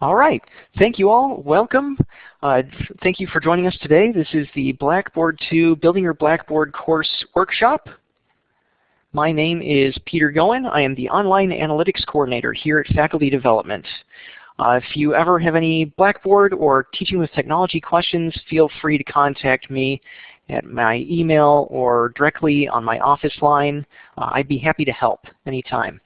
All right. Thank you all. Welcome. Uh, thank you for joining us today. This is the Blackboard 2 Building Your Blackboard course workshop. My name is Peter Goen. I am the Online Analytics Coordinator here at Faculty Development. Uh, if you ever have any Blackboard or Teaching with Technology questions, feel free to contact me at my email or directly on my office line. Uh, I'd be happy to help anytime.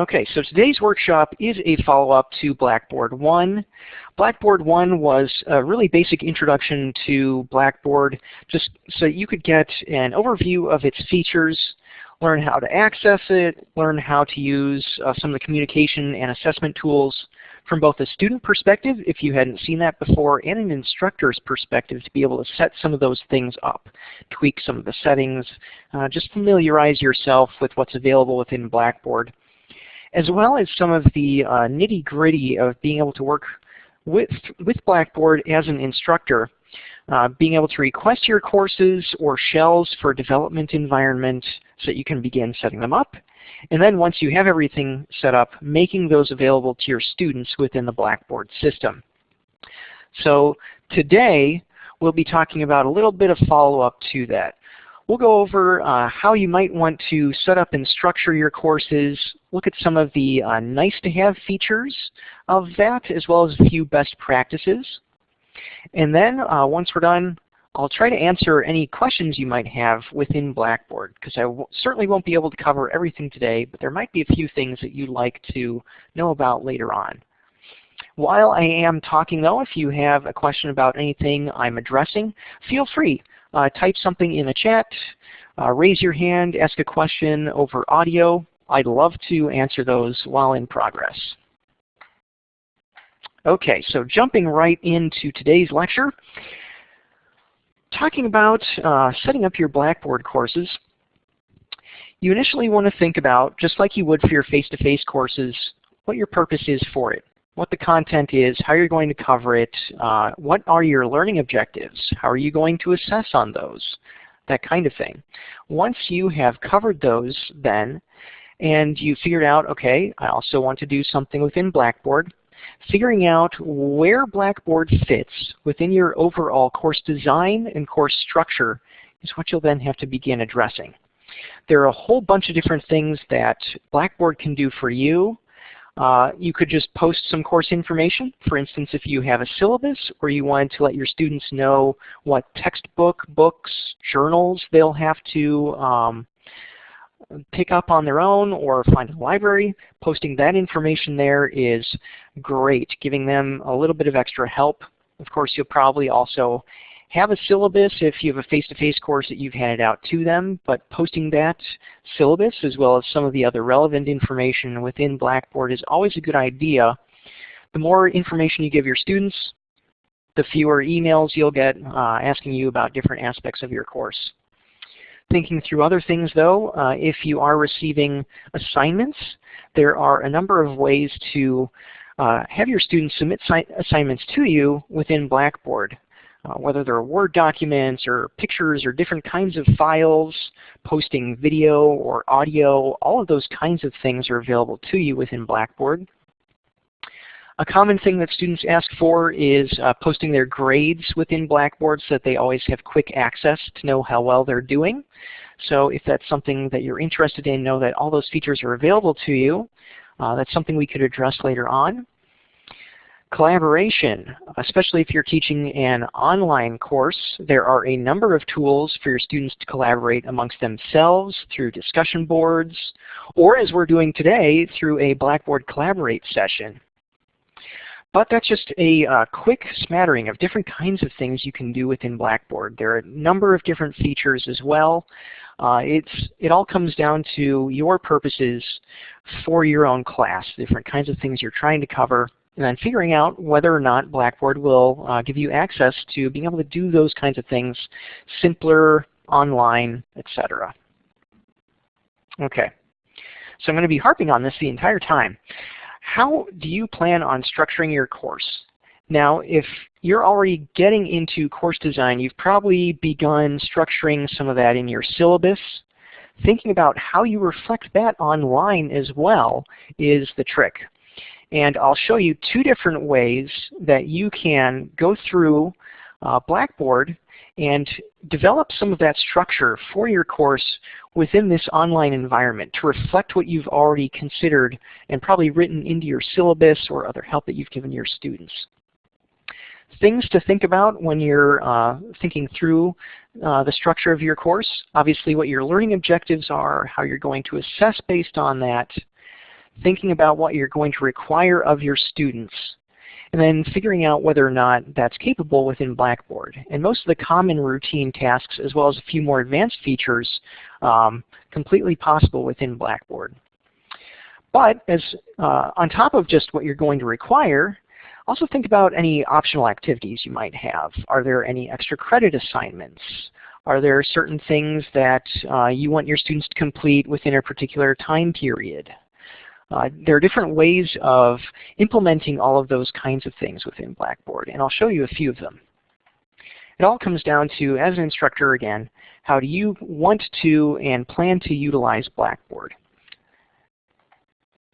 Okay, so today's workshop is a follow-up to Blackboard 1. Blackboard 1 was a really basic introduction to Blackboard just so you could get an overview of its features, learn how to access it, learn how to use uh, some of the communication and assessment tools from both a student perspective, if you hadn't seen that before, and an instructor's perspective to be able to set some of those things up, tweak some of the settings, uh, just familiarize yourself with what's available within Blackboard as well as some of the uh, nitty-gritty of being able to work with, with Blackboard as an instructor, uh, being able to request your courses or shells for development environment so that you can begin setting them up. And then once you have everything set up, making those available to your students within the Blackboard system. So today, we'll be talking about a little bit of follow-up to that. We'll go over uh, how you might want to set up and structure your courses, look at some of the uh, nice-to-have features of that, as well as a few best practices. And then uh, once we're done, I'll try to answer any questions you might have within Blackboard, because I certainly won't be able to cover everything today, but there might be a few things that you'd like to know about later on. While I am talking though, if you have a question about anything I'm addressing, feel free uh, type something in the chat, uh, raise your hand, ask a question over audio. I'd love to answer those while in progress. Okay, so jumping right into today's lecture, talking about uh, setting up your Blackboard courses, you initially want to think about, just like you would for your face-to-face -face courses, what your purpose is for it what the content is, how you're going to cover it, uh, what are your learning objectives, how are you going to assess on those, that kind of thing. Once you have covered those then, and you figured out, okay, I also want to do something within Blackboard, figuring out where Blackboard fits within your overall course design and course structure is what you'll then have to begin addressing. There are a whole bunch of different things that Blackboard can do for you uh, you could just post some course information. For instance, if you have a syllabus or you want to let your students know what textbook, books, journals they'll have to um, pick up on their own or find a library, posting that information there is great, giving them a little bit of extra help. Of course, you'll probably also have a syllabus if you have a face-to-face -face course that you've handed out to them, but posting that syllabus as well as some of the other relevant information within Blackboard is always a good idea. The more information you give your students, the fewer emails you'll get uh, asking you about different aspects of your course. Thinking through other things though, uh, if you are receiving assignments, there are a number of ways to uh, have your students submit assignments to you within Blackboard uh, whether they're Word documents or pictures or different kinds of files, posting video or audio, all of those kinds of things are available to you within Blackboard. A common thing that students ask for is uh, posting their grades within Blackboard so that they always have quick access to know how well they're doing. So if that's something that you're interested in, know that all those features are available to you. Uh, that's something we could address later on. Collaboration, especially if you're teaching an online course, there are a number of tools for your students to collaborate amongst themselves through discussion boards, or as we're doing today, through a Blackboard Collaborate session. But that's just a uh, quick smattering of different kinds of things you can do within Blackboard. There are a number of different features as well. Uh, it's, it all comes down to your purposes for your own class, different kinds of things you're trying to cover, and then figuring out whether or not Blackboard will uh, give you access to being able to do those kinds of things simpler, online, etc. Okay, so I'm going to be harping on this the entire time. How do you plan on structuring your course? Now, if you're already getting into course design, you've probably begun structuring some of that in your syllabus. Thinking about how you reflect that online as well is the trick. And I'll show you two different ways that you can go through uh, Blackboard and develop some of that structure for your course within this online environment to reflect what you've already considered and probably written into your syllabus or other help that you've given your students. Things to think about when you're uh, thinking through uh, the structure of your course, obviously what your learning objectives are, how you're going to assess based on that, thinking about what you're going to require of your students, and then figuring out whether or not that's capable within Blackboard. And most of the common routine tasks, as well as a few more advanced features, um, completely possible within Blackboard. But as uh, on top of just what you're going to require, also think about any optional activities you might have. Are there any extra credit assignments? Are there certain things that uh, you want your students to complete within a particular time period? Uh, there are different ways of implementing all of those kinds of things within Blackboard, and I'll show you a few of them. It all comes down to, as an instructor again, how do you want to and plan to utilize Blackboard?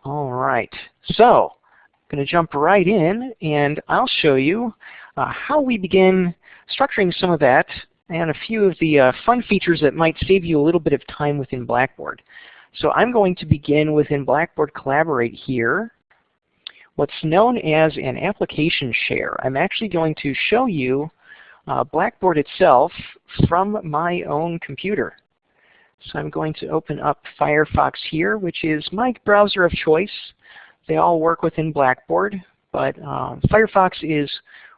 All right, so I'm going to jump right in and I'll show you uh, how we begin structuring some of that and a few of the uh, fun features that might save you a little bit of time within Blackboard. So I'm going to begin within Blackboard Collaborate here what's known as an application share. I'm actually going to show you uh, Blackboard itself from my own computer. So I'm going to open up Firefox here, which is my browser of choice. They all work within Blackboard, but um, Firefox is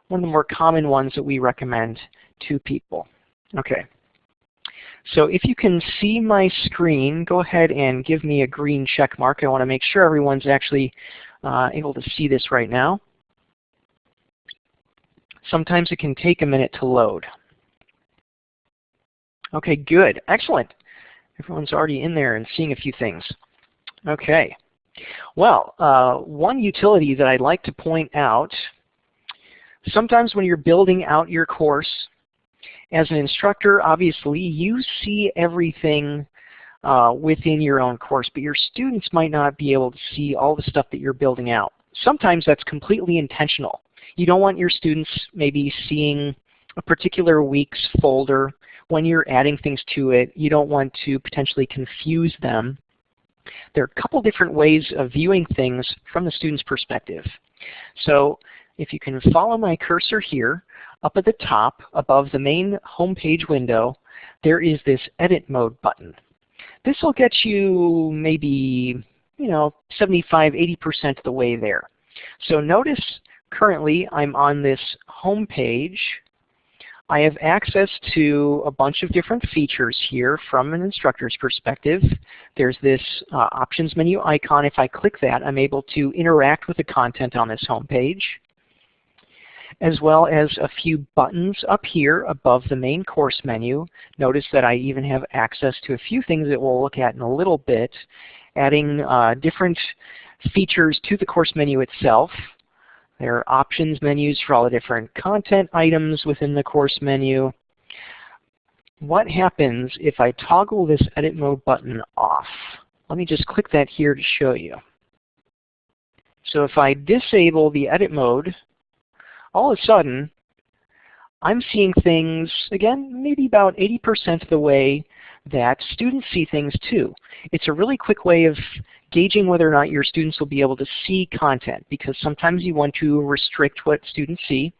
one of the more common ones that we recommend to people. Okay. So if you can see my screen, go ahead and give me a green check mark. I want to make sure everyone's actually uh, able to see this right now. Sometimes it can take a minute to load. Okay, good. Excellent. Everyone's already in there and seeing a few things. Okay. Well, uh, one utility that I'd like to point out, sometimes when you're building out your course, as an instructor, obviously, you see everything uh, within your own course, but your students might not be able to see all the stuff that you're building out. Sometimes that's completely intentional. You don't want your students maybe seeing a particular week's folder when you're adding things to it. You don't want to potentially confuse them. There are a couple different ways of viewing things from the student's perspective. So if you can follow my cursor here, up at the top, above the main home page window, there is this Edit Mode button. This will get you maybe, you know, 75, 80% of the way there. So notice currently I'm on this home page. I have access to a bunch of different features here from an instructor's perspective. There's this uh, options menu icon. If I click that, I'm able to interact with the content on this home page as well as a few buttons up here above the main course menu. Notice that I even have access to a few things that we'll look at in a little bit, adding uh, different features to the course menu itself. There are options menus for all the different content items within the course menu. What happens if I toggle this edit mode button off? Let me just click that here to show you. So if I disable the edit mode, all of a sudden, I'm seeing things, again, maybe about 80% of the way that students see things too. It's a really quick way of gauging whether or not your students will be able to see content because sometimes you want to restrict what students see.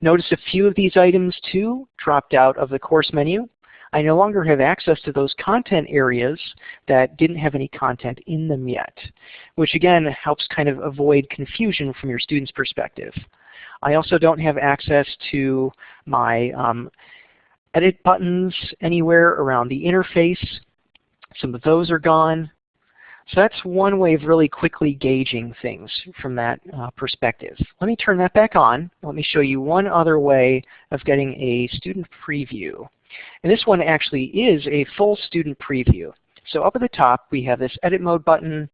Notice a few of these items too dropped out of the course menu. I no longer have access to those content areas that didn't have any content in them yet, which again helps kind of avoid confusion from your student's perspective. I also don't have access to my um, edit buttons anywhere around the interface. Some of those are gone. So that's one way of really quickly gauging things from that uh, perspective. Let me turn that back on. Let me show you one other way of getting a student preview. And this one actually is a full student preview. So up at the top we have this edit mode button,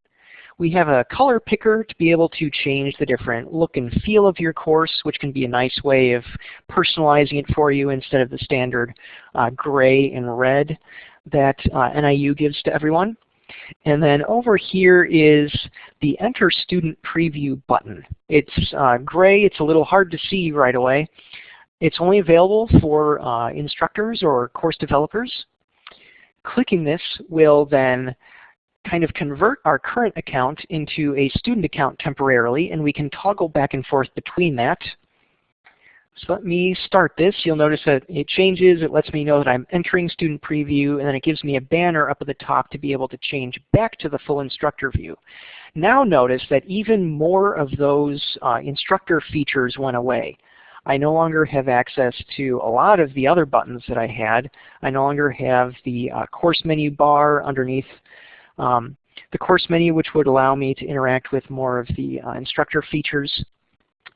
we have a color picker to be able to change the different look and feel of your course, which can be a nice way of personalizing it for you instead of the standard uh, gray and red that uh, NIU gives to everyone. And then over here is the Enter Student Preview button. It's uh, gray. It's a little hard to see right away. It's only available for uh, instructors or course developers. Clicking this will then kind of convert our current account into a student account temporarily, and we can toggle back and forth between that. So let me start this. You'll notice that it changes. It lets me know that I'm entering student preview, and then it gives me a banner up at the top to be able to change back to the full instructor view. Now notice that even more of those uh, instructor features went away. I no longer have access to a lot of the other buttons that I had. I no longer have the uh, course menu bar underneath um, the course menu, which would allow me to interact with more of the uh, instructor features.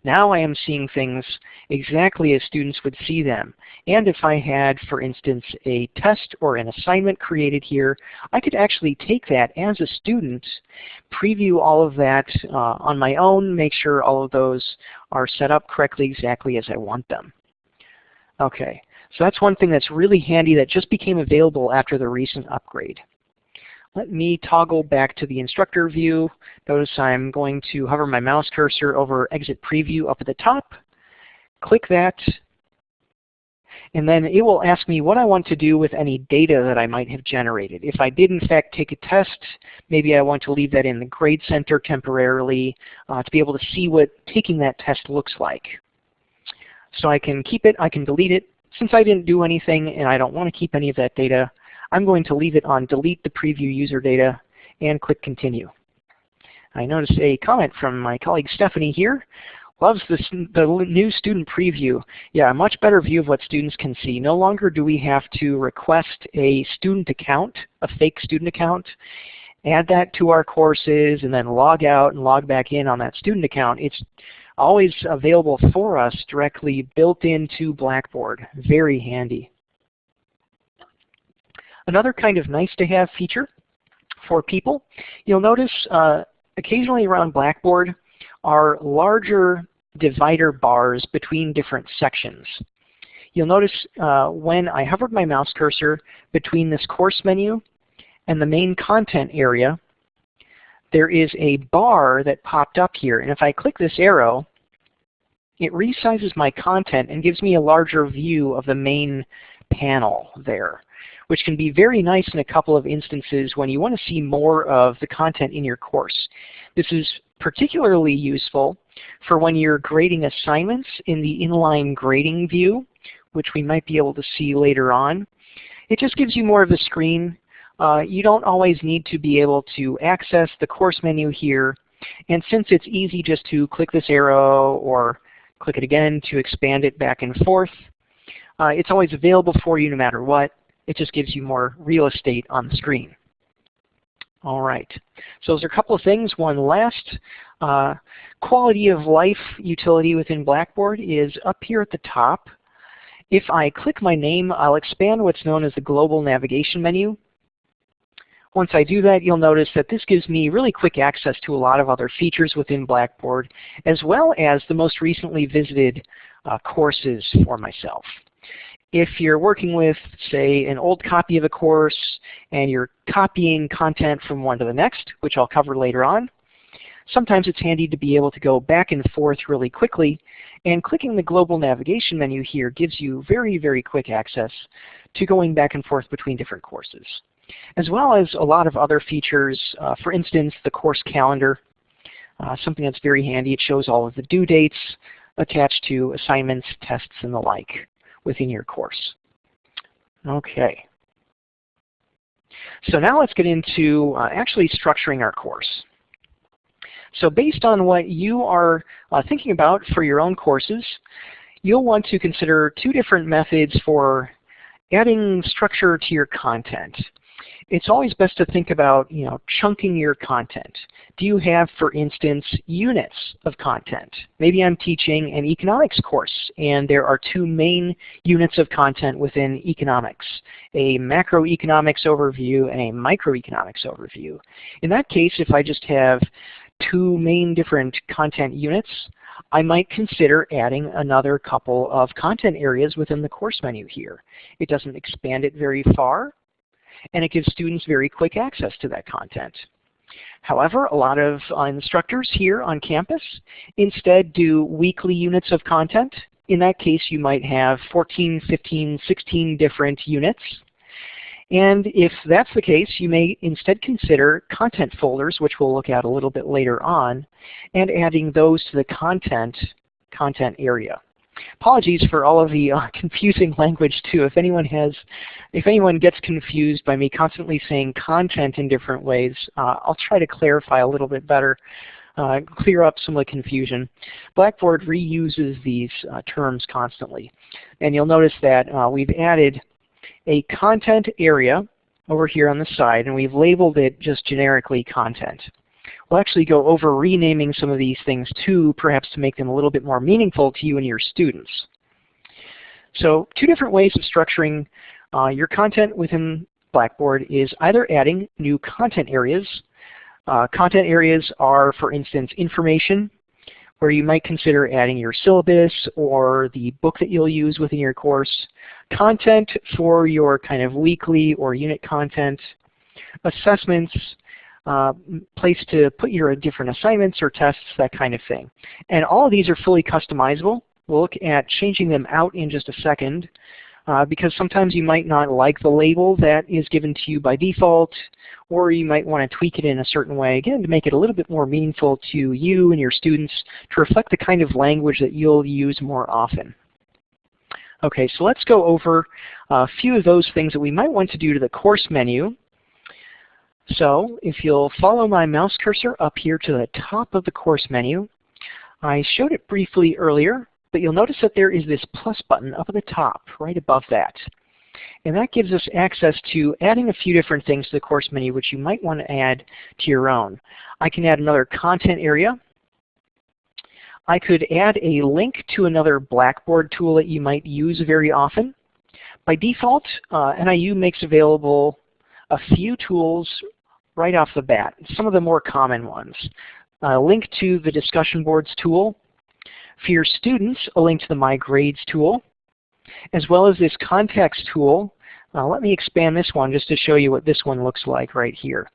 Now I am seeing things exactly as students would see them. And if I had, for instance, a test or an assignment created here, I could actually take that as a student, preview all of that uh, on my own, make sure all of those are set up correctly exactly as I want them. Okay, so that's one thing that's really handy that just became available after the recent upgrade. Let me toggle back to the instructor view. Notice I'm going to hover my mouse cursor over Exit Preview up at the top. Click that. And then it will ask me what I want to do with any data that I might have generated. If I did in fact take a test, maybe I want to leave that in the Grade Center temporarily uh, to be able to see what taking that test looks like. So I can keep it, I can delete it. Since I didn't do anything and I don't want to keep any of that data, I'm going to leave it on delete the preview user data and click continue. I notice a comment from my colleague Stephanie here. Loves this, the new student preview. Yeah, a much better view of what students can see. No longer do we have to request a student account, a fake student account, add that to our courses, and then log out and log back in on that student account. It's always available for us directly built into Blackboard. Very handy. Another kind of nice to have feature for people, you'll notice uh, occasionally around Blackboard are larger divider bars between different sections. You'll notice uh, when I hovered my mouse cursor between this course menu and the main content area, there is a bar that popped up here. And if I click this arrow, it resizes my content and gives me a larger view of the main panel there which can be very nice in a couple of instances when you want to see more of the content in your course. This is particularly useful for when you're grading assignments in the inline grading view, which we might be able to see later on. It just gives you more of a screen. Uh, you don't always need to be able to access the course menu here. And since it's easy just to click this arrow or click it again to expand it back and forth, uh, it's always available for you no matter what. It just gives you more real estate on the screen. All right. So those are a couple of things. One last uh, quality of life utility within Blackboard is up here at the top. If I click my name, I'll expand what's known as the global navigation menu. Once I do that, you'll notice that this gives me really quick access to a lot of other features within Blackboard, as well as the most recently visited uh, courses for myself if you're working with, say, an old copy of a course and you're copying content from one to the next, which I'll cover later on, sometimes it's handy to be able to go back and forth really quickly. And clicking the global navigation menu here gives you very, very quick access to going back and forth between different courses. As well as a lot of other features, uh, for instance, the course calendar, uh, something that's very handy. It shows all of the due dates attached to assignments, tests, and the like within your course. Okay. So now let's get into uh, actually structuring our course. So based on what you are uh, thinking about for your own courses, you'll want to consider two different methods for adding structure to your content it's always best to think about you know, chunking your content. Do you have, for instance, units of content? Maybe I'm teaching an economics course, and there are two main units of content within economics, a macroeconomics overview and a microeconomics overview. In that case, if I just have two main different content units, I might consider adding another couple of content areas within the course menu here. It doesn't expand it very far, and it gives students very quick access to that content. However, a lot of uh, instructors here on campus instead do weekly units of content. In that case, you might have 14, 15, 16 different units. And if that's the case, you may instead consider content folders, which we'll look at a little bit later on, and adding those to the content, content area. Apologies for all of the uh, confusing language too. If anyone has, if anyone gets confused by me constantly saying content in different ways, uh, I'll try to clarify a little bit better, uh, clear up some of the confusion. Blackboard reuses these uh, terms constantly. And you'll notice that uh, we've added a content area over here on the side, and we've labeled it just generically content. We'll actually go over renaming some of these things too, perhaps to make them a little bit more meaningful to you and your students. So two different ways of structuring uh, your content within Blackboard is either adding new content areas. Uh, content areas are, for instance, information, where you might consider adding your syllabus or the book that you'll use within your course, content for your kind of weekly or unit content, assessments, uh, place to put your different assignments or tests, that kind of thing. And all of these are fully customizable. We'll look at changing them out in just a second uh, because sometimes you might not like the label that is given to you by default or you might want to tweak it in a certain way, again, to make it a little bit more meaningful to you and your students to reflect the kind of language that you'll use more often. Okay, so let's go over a few of those things that we might want to do to the course menu so if you'll follow my mouse cursor up here to the top of the course menu, I showed it briefly earlier, but you'll notice that there is this plus button up at the top, right above that. And that gives us access to adding a few different things to the course menu which you might want to add to your own. I can add another content area. I could add a link to another Blackboard tool that you might use very often. By default, uh, NIU makes available a few tools right off the bat, some of the more common ones. A link to the discussion boards tool. For your students, a link to the My Grades tool, as well as this contacts tool. Uh, let me expand this one just to show you what this one looks like right here.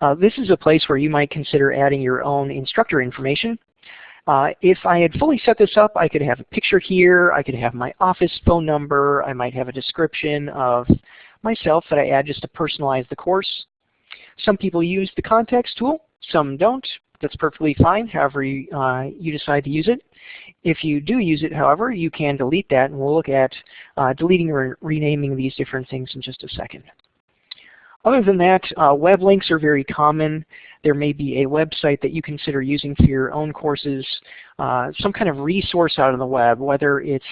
Uh, this is a place where you might consider adding your own instructor information. Uh, if I had fully set this up, I could have a picture here, I could have my office phone number, I might have a description of myself that I add just to personalize the course. Some people use the contacts tool, some don't. That's perfectly fine, however you, uh, you decide to use it. If you do use it, however, you can delete that, and we'll look at uh, deleting or renaming these different things in just a second. Other than that, uh, web links are very common. There may be a website that you consider using for your own courses, uh, some kind of resource out on the web, whether it's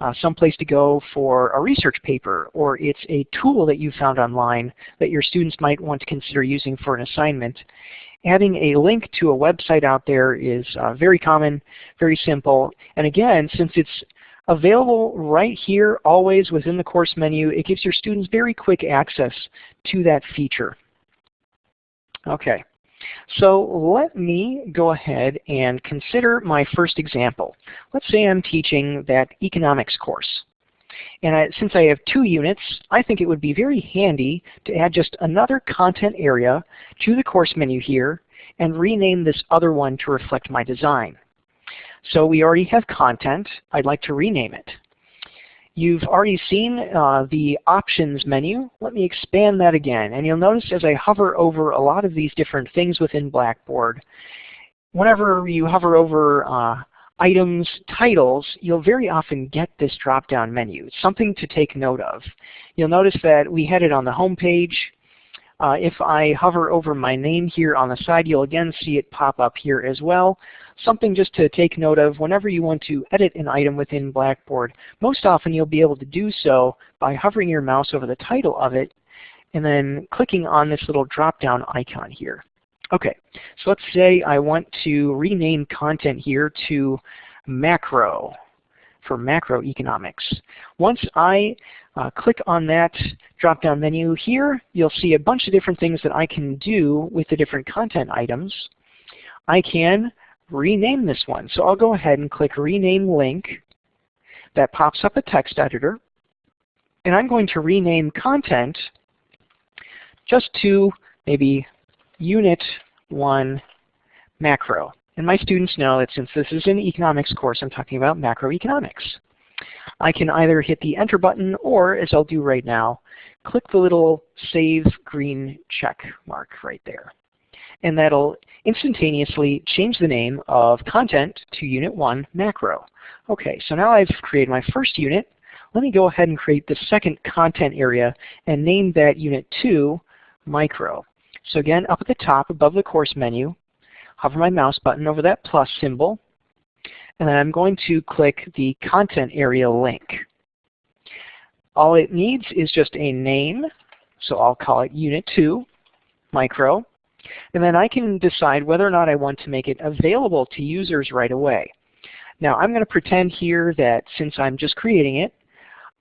uh, some place to go for a research paper or it's a tool that you found online that your students might want to consider using for an assignment. Adding a link to a website out there is uh, very common, very simple, and again, since it's available right here always within the course menu. It gives your students very quick access to that feature. Okay, so let me go ahead and consider my first example. Let's say I'm teaching that economics course. And I, since I have two units, I think it would be very handy to add just another content area to the course menu here and rename this other one to reflect my design. So we already have content. I'd like to rename it. You've already seen uh, the options menu. Let me expand that again. And you'll notice as I hover over a lot of these different things within Blackboard, whenever you hover over uh, items, titles, you'll very often get this drop-down menu. It's something to take note of. You'll notice that we had it on the home page. Uh, if I hover over my name here on the side, you'll again see it pop up here as well something just to take note of whenever you want to edit an item within Blackboard. Most often you'll be able to do so by hovering your mouse over the title of it and then clicking on this little drop-down icon here. Okay, so let's say I want to rename content here to macro for macroeconomics. Once I uh, click on that drop-down menu here, you'll see a bunch of different things that I can do with the different content items. I can rename this one. So I'll go ahead and click Rename Link. That pops up a text editor. And I'm going to rename content just to maybe Unit 1 macro. And my students know that since this is an economics course, I'm talking about macroeconomics. I can either hit the enter button or, as I'll do right now, click the little save green check mark right there. And that'll instantaneously change the name of content to unit 1 macro. Okay, so now I've created my first unit. Let me go ahead and create the second content area and name that unit 2 micro. So again, up at the top above the course menu, hover my mouse button over that plus symbol, and then I'm going to click the content area link. All it needs is just a name, so I'll call it Unit 2, Micro, and then I can decide whether or not I want to make it available to users right away. Now I'm going to pretend here that since I'm just creating it,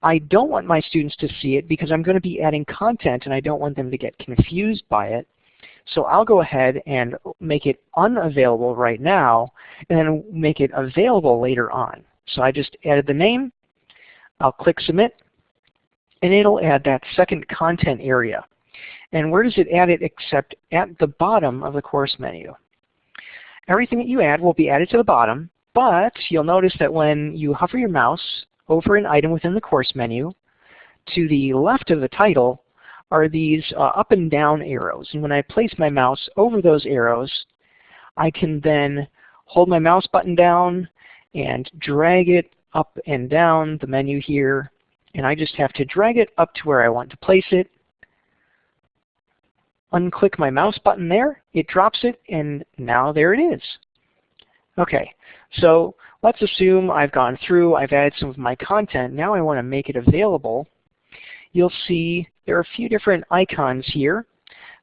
I don't want my students to see it because I'm going to be adding content and I don't want them to get confused by it. So I'll go ahead and make it unavailable right now and then make it available later on. So I just added the name, I'll click submit, and it'll add that second content area. And where does it add it except at the bottom of the course menu? Everything that you add will be added to the bottom, but you'll notice that when you hover your mouse over an item within the course menu, to the left of the title, are these uh, up and down arrows. And when I place my mouse over those arrows, I can then hold my mouse button down and drag it up and down the menu here. And I just have to drag it up to where I want to place it. Unclick my mouse button there, it drops it, and now there it is. Okay, so let's assume I've gone through, I've added some of my content, now I want to make it available you'll see there are a few different icons here.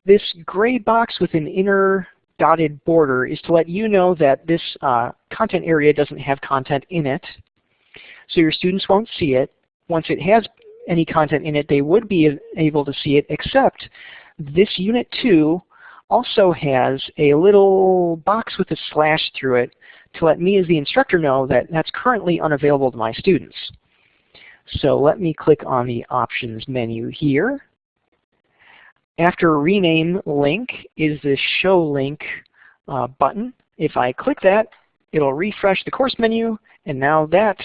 This gray box with an inner dotted border is to let you know that this uh, content area doesn't have content in it. So your students won't see it. Once it has any content in it, they would be able to see it, except this Unit 2 also has a little box with a slash through it to let me as the instructor know that that's currently unavailable to my students. So let me click on the options menu here. After rename link is the show link uh, button. If I click that, it'll refresh the course menu, and now that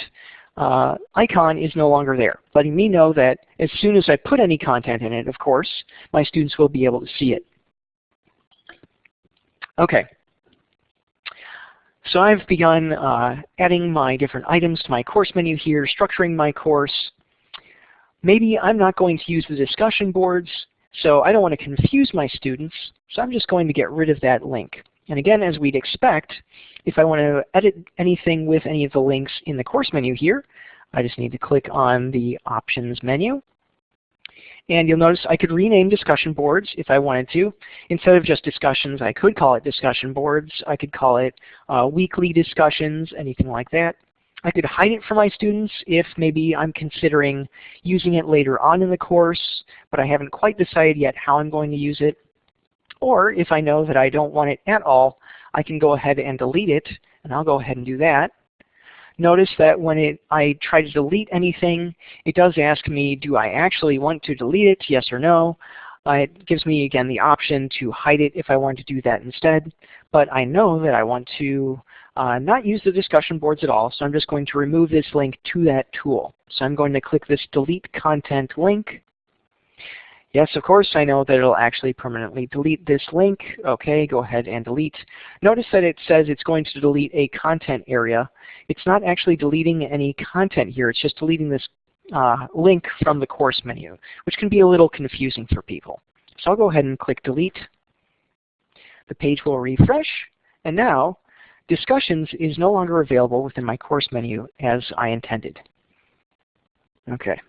uh, icon is no longer there, letting me know that as soon as I put any content in it, of course, my students will be able to see it. Okay, so I've begun uh, adding my different items to my course menu here, structuring my course. Maybe I'm not going to use the discussion boards, so I don't want to confuse my students, so I'm just going to get rid of that link. And again, as we'd expect, if I want to edit anything with any of the links in the course menu here, I just need to click on the Options menu, and you'll notice I could rename discussion boards if I wanted to. Instead of just discussions, I could call it discussion boards. I could call it uh, weekly discussions, anything like that. I could hide it from my students if maybe I'm considering using it later on in the course, but I haven't quite decided yet how I'm going to use it. Or if I know that I don't want it at all, I can go ahead and delete it, and I'll go ahead and do that. Notice that when it, I try to delete anything, it does ask me, do I actually want to delete it, yes or no. Uh, it gives me, again, the option to hide it if I want to do that instead. But I know that I want to uh, not use the discussion boards at all, so I'm just going to remove this link to that tool. So I'm going to click this Delete Content link. Yes, of course, I know that it'll actually permanently delete this link. Okay, go ahead and delete. Notice that it says it's going to delete a content area. It's not actually deleting any content here. It's just deleting this uh, link from the course menu, which can be a little confusing for people. So I'll go ahead and click delete. The page will refresh, and now discussions is no longer available within my course menu as I intended. Okay.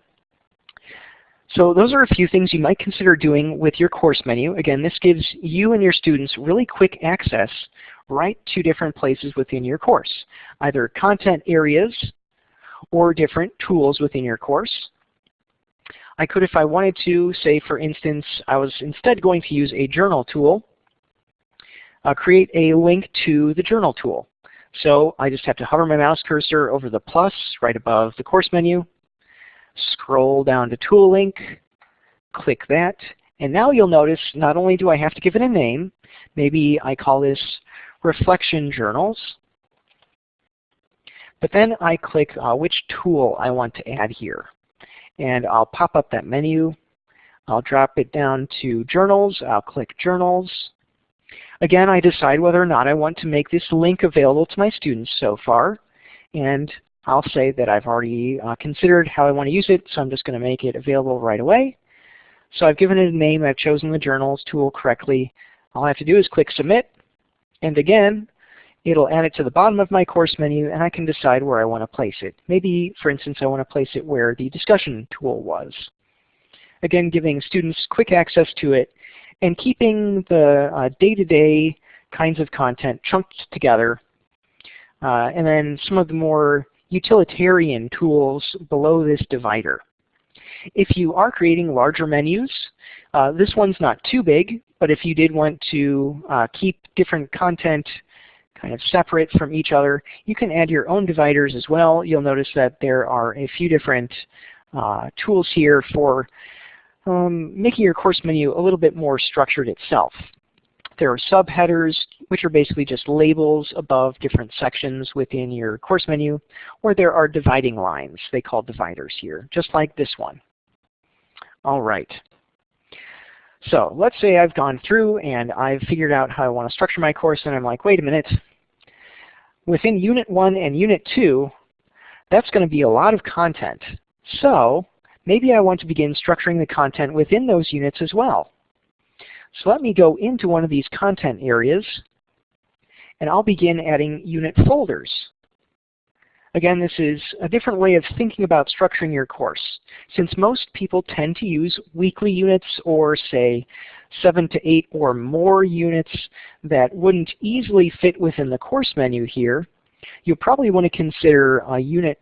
So those are a few things you might consider doing with your course menu. Again, this gives you and your students really quick access right to different places within your course, either content areas or different tools within your course. I could, if I wanted to, say for instance, I was instead going to use a journal tool, uh, create a link to the journal tool. So I just have to hover my mouse cursor over the plus right above the course menu, scroll down to tool link, click that, And now you'll notice not only do I have to give it a name, maybe I call this Reflection Journals, but then I click uh, which tool I want to add here. And I'll pop up that menu. I'll drop it down to Journals. I'll click Journals. Again, I decide whether or not I want to make this link available to my students so far. And I'll say that I've already uh, considered how I want to use it, so I'm just going to make it available right away. So I've given it a name, I've chosen the Journals tool correctly. All I have to do is click Submit, and again, it'll add it to the bottom of my course menu, and I can decide where I want to place it. Maybe, for instance, I want to place it where the discussion tool was. Again, giving students quick access to it, and keeping the day-to-day -day kinds of content chunked together, uh, and then some of the more utilitarian tools below this divider. If you are creating larger menus, uh, this one's not too big, but if you did want to uh, keep different content kind of separate from each other, you can add your own dividers as well. You'll notice that there are a few different uh, tools here for um, making your course menu a little bit more structured itself. There are subheaders, which are basically just labels above different sections within your course menu, or there are dividing lines. They call dividers here, just like this one. All right. So let's say I've gone through and I've figured out how I want to structure my course, and I'm like, wait a minute. Within Unit 1 and Unit 2, that's going to be a lot of content. So maybe I want to begin structuring the content within those units as well. So let me go into one of these content areas, and I'll begin adding unit folders. Again, this is a different way of thinking about structuring your course. Since most people tend to use weekly units or say seven to eight or more units that wouldn't easily fit within the course menu here, you probably want to consider uh, unit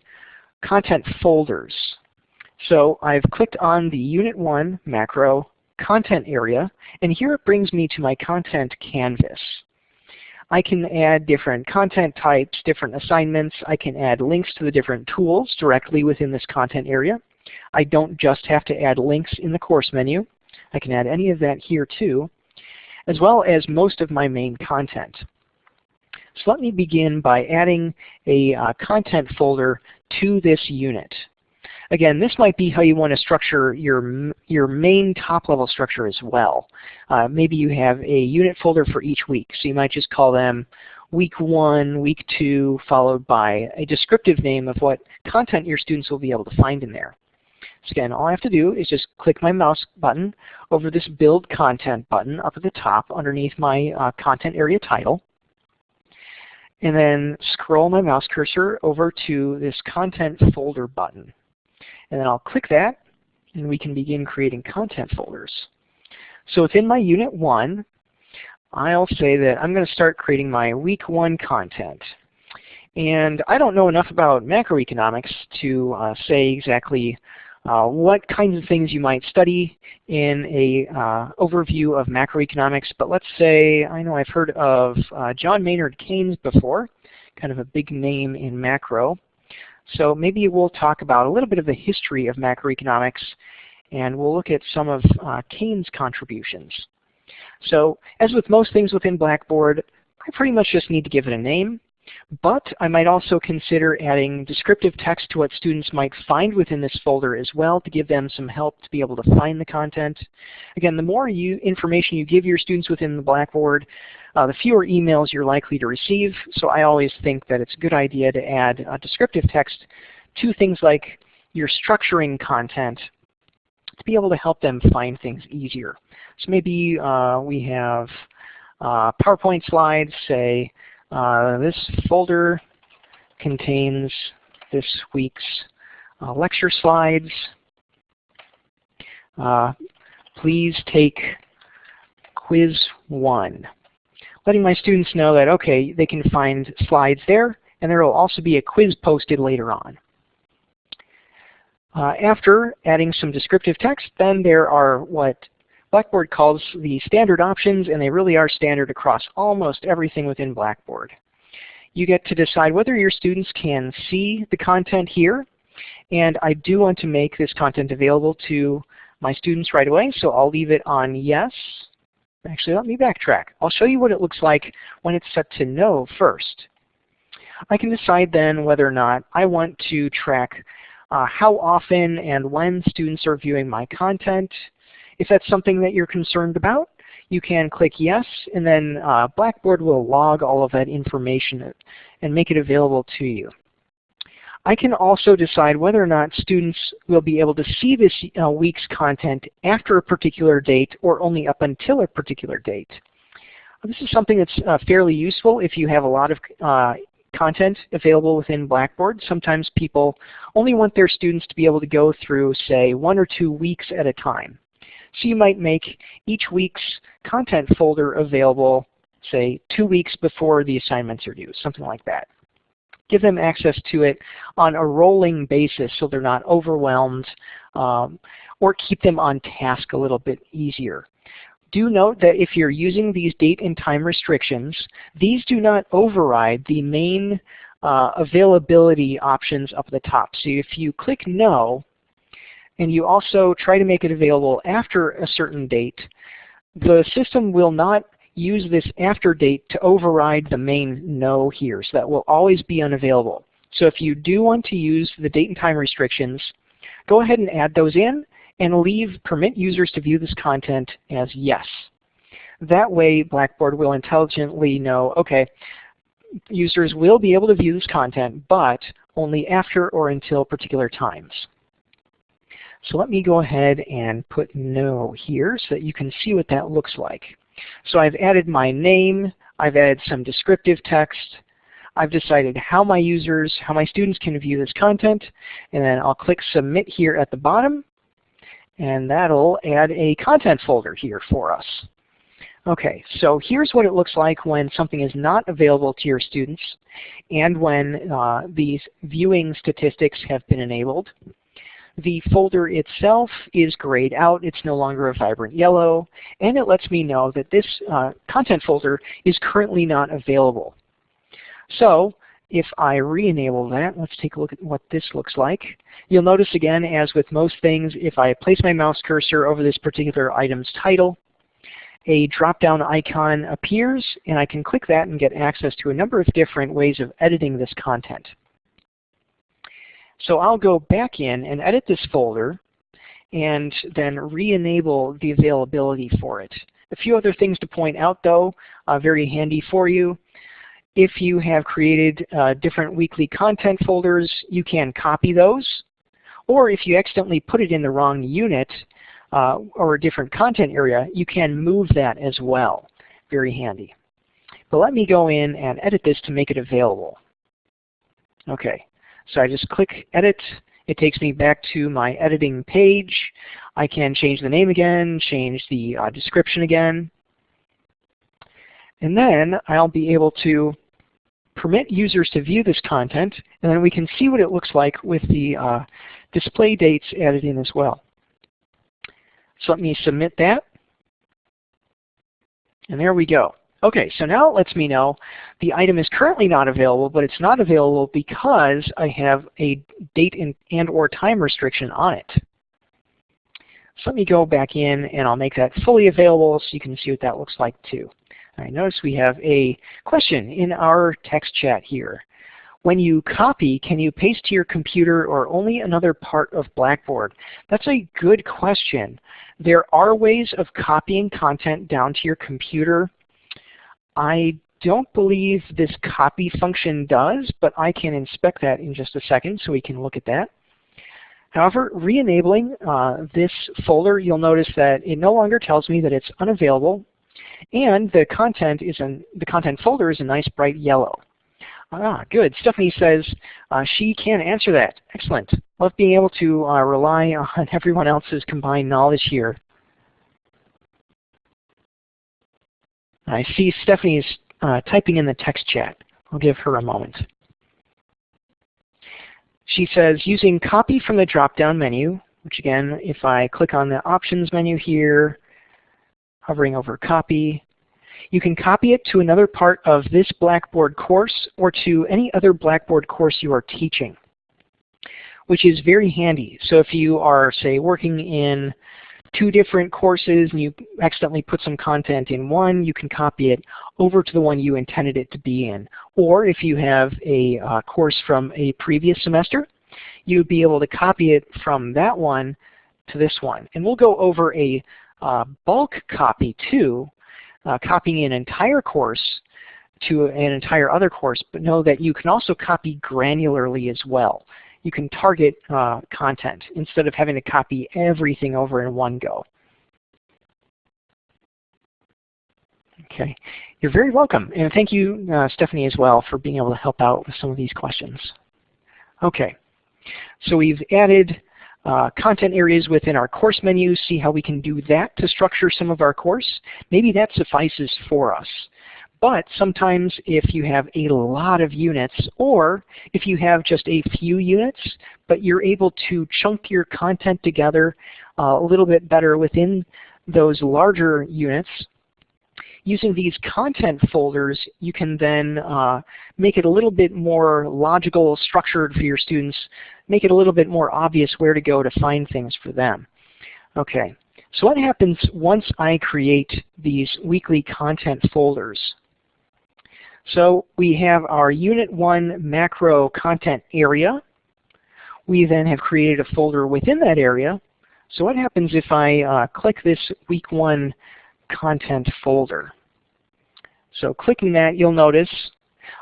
content folders. So I've clicked on the Unit 1 macro content area, and here it brings me to my content canvas. I can add different content types, different assignments. I can add links to the different tools directly within this content area. I don't just have to add links in the course menu. I can add any of that here too, as well as most of my main content. So let me begin by adding a uh, content folder to this unit. Again, this might be how you want to structure your, your main top-level structure as well. Uh, maybe you have a unit folder for each week, so you might just call them week one, week two, followed by a descriptive name of what content your students will be able to find in there. So again, all I have to do is just click my mouse button over this Build Content button up at the top underneath my uh, content area title, and then scroll my mouse cursor over to this Content Folder button. And then I'll click that, and we can begin creating content folders. So within my Unit 1, I'll say that I'm going to start creating my Week 1 content. And I don't know enough about macroeconomics to uh, say exactly uh, what kinds of things you might study in a uh, overview of macroeconomics, but let's say, I know I've heard of uh, John Maynard Keynes before, kind of a big name in macro. So maybe we'll talk about a little bit of the history of macroeconomics and we'll look at some of uh, Keynes' contributions. So as with most things within Blackboard, I pretty much just need to give it a name, but I might also consider adding descriptive text to what students might find within this folder as well to give them some help to be able to find the content. Again, the more you, information you give your students within the Blackboard, uh, the fewer emails you're likely to receive. So I always think that it's a good idea to add a descriptive text to things like your structuring content to be able to help them find things easier. So maybe uh, we have uh, PowerPoint slides, say uh, this folder contains this week's uh, lecture slides. Uh, please take quiz one letting my students know that, okay, they can find slides there, and there will also be a quiz posted later on. Uh, after adding some descriptive text, then there are what Blackboard calls the standard options, and they really are standard across almost everything within Blackboard. You get to decide whether your students can see the content here, and I do want to make this content available to my students right away, so I'll leave it on yes. Actually, let me backtrack. I'll show you what it looks like when it's set to no first. I can decide then whether or not I want to track uh, how often and when students are viewing my content. If that's something that you're concerned about, you can click yes, and then uh, Blackboard will log all of that information and make it available to you. I can also decide whether or not students will be able to see this uh, week's content after a particular date or only up until a particular date. This is something that's uh, fairly useful if you have a lot of uh, content available within Blackboard. Sometimes people only want their students to be able to go through, say, one or two weeks at a time. So you might make each week's content folder available, say, two weeks before the assignments are due, something like that give them access to it on a rolling basis so they're not overwhelmed, um, or keep them on task a little bit easier. Do note that if you're using these date and time restrictions, these do not override the main uh, availability options up at the top. So if you click no, and you also try to make it available after a certain date, the system will not use this after date to override the main no here. So that will always be unavailable. So if you do want to use the date and time restrictions, go ahead and add those in and leave permit users to view this content as yes. That way Blackboard will intelligently know, okay, users will be able to view this content, but only after or until particular times. So let me go ahead and put no here so that you can see what that looks like. So I've added my name, I've added some descriptive text, I've decided how my users, how my students can view this content, and then I'll click submit here at the bottom, and that'll add a content folder here for us. Okay, so here's what it looks like when something is not available to your students and when uh, these viewing statistics have been enabled. The folder itself is grayed out. It's no longer a vibrant yellow. And it lets me know that this uh, content folder is currently not available. So if I re-enable that, let's take a look at what this looks like. You'll notice again, as with most things, if I place my mouse cursor over this particular item's title, a drop-down icon appears, and I can click that and get access to a number of different ways of editing this content. So I'll go back in and edit this folder and then re-enable the availability for it. A few other things to point out though, uh, very handy for you. If you have created uh, different weekly content folders, you can copy those. Or if you accidentally put it in the wrong unit uh, or a different content area, you can move that as well. Very handy. But let me go in and edit this to make it available. Okay, so I just click Edit. It takes me back to my editing page. I can change the name again, change the uh, description again. And then I'll be able to permit users to view this content, and then we can see what it looks like with the uh, display dates added in as well. So let me submit that. And there we go. Okay, so now it lets me know the item is currently not available, but it's not available because I have a date and, and or time restriction on it. So let me go back in and I'll make that fully available so you can see what that looks like too. I notice we have a question in our text chat here. When you copy, can you paste to your computer or only another part of Blackboard? That's a good question. There are ways of copying content down to your computer I don't believe this copy function does, but I can inspect that in just a second so we can look at that. However, re-enabling uh, this folder, you'll notice that it no longer tells me that it's unavailable, and the content is the content folder is a nice bright yellow. Ah, good. Stephanie says uh, she can answer that. Excellent. Love being able to uh, rely on everyone else's combined knowledge here. I see Stephanie's uh, typing in the text chat. I'll give her a moment. She says, using copy from the drop-down menu, which again, if I click on the options menu here, hovering over copy, you can copy it to another part of this Blackboard course or to any other Blackboard course you are teaching, which is very handy. So if you are, say, working in two different courses and you accidentally put some content in one, you can copy it over to the one you intended it to be in. Or if you have a uh, course from a previous semester, you'd be able to copy it from that one to this one. And we'll go over a uh, bulk copy too, uh, copying an entire course to an entire other course, but know that you can also copy granularly as well. You can target uh, content instead of having to copy everything over in one go. Okay, you're very welcome. And thank you, uh, Stephanie, as well, for being able to help out with some of these questions. Okay, so we've added uh, content areas within our course menu, see how we can do that to structure some of our course. Maybe that suffices for us. But sometimes if you have a lot of units, or if you have just a few units, but you're able to chunk your content together uh, a little bit better within those larger units, using these content folders, you can then uh, make it a little bit more logical, structured for your students, make it a little bit more obvious where to go to find things for them. Okay, so what happens once I create these weekly content folders? So we have our Unit 1 macro content area. We then have created a folder within that area. So what happens if I uh, click this Week 1 content folder? So clicking that, you'll notice,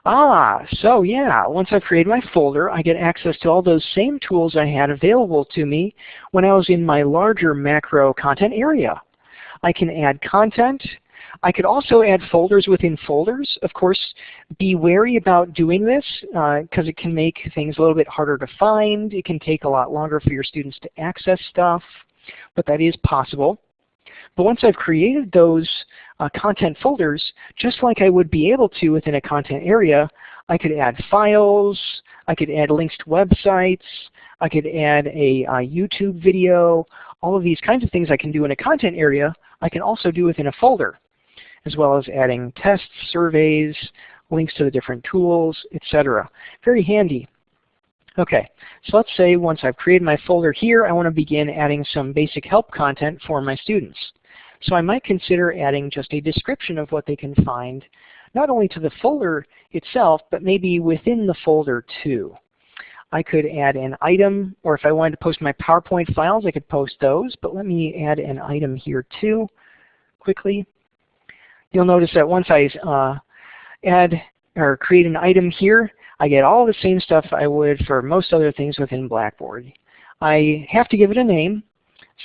ah, so yeah, once I've created my folder, I get access to all those same tools I had available to me when I was in my larger macro content area. I can add content, I could also add folders within folders. Of course, be wary about doing this because uh, it can make things a little bit harder to find. It can take a lot longer for your students to access stuff, but that is possible. But once I've created those uh, content folders, just like I would be able to within a content area, I could add files, I could add links to websites, I could add a, a YouTube video, all of these kinds of things I can do in a content area, I can also do within a folder as well as adding tests, surveys, links to the different tools, etc. Very handy. Okay, so let's say once I've created my folder here, I want to begin adding some basic help content for my students. So I might consider adding just a description of what they can find, not only to the folder itself, but maybe within the folder too. I could add an item, or if I wanted to post my PowerPoint files, I could post those, but let me add an item here too, quickly you'll notice that once I uh, add or create an item here, I get all the same stuff I would for most other things within Blackboard. I have to give it a name,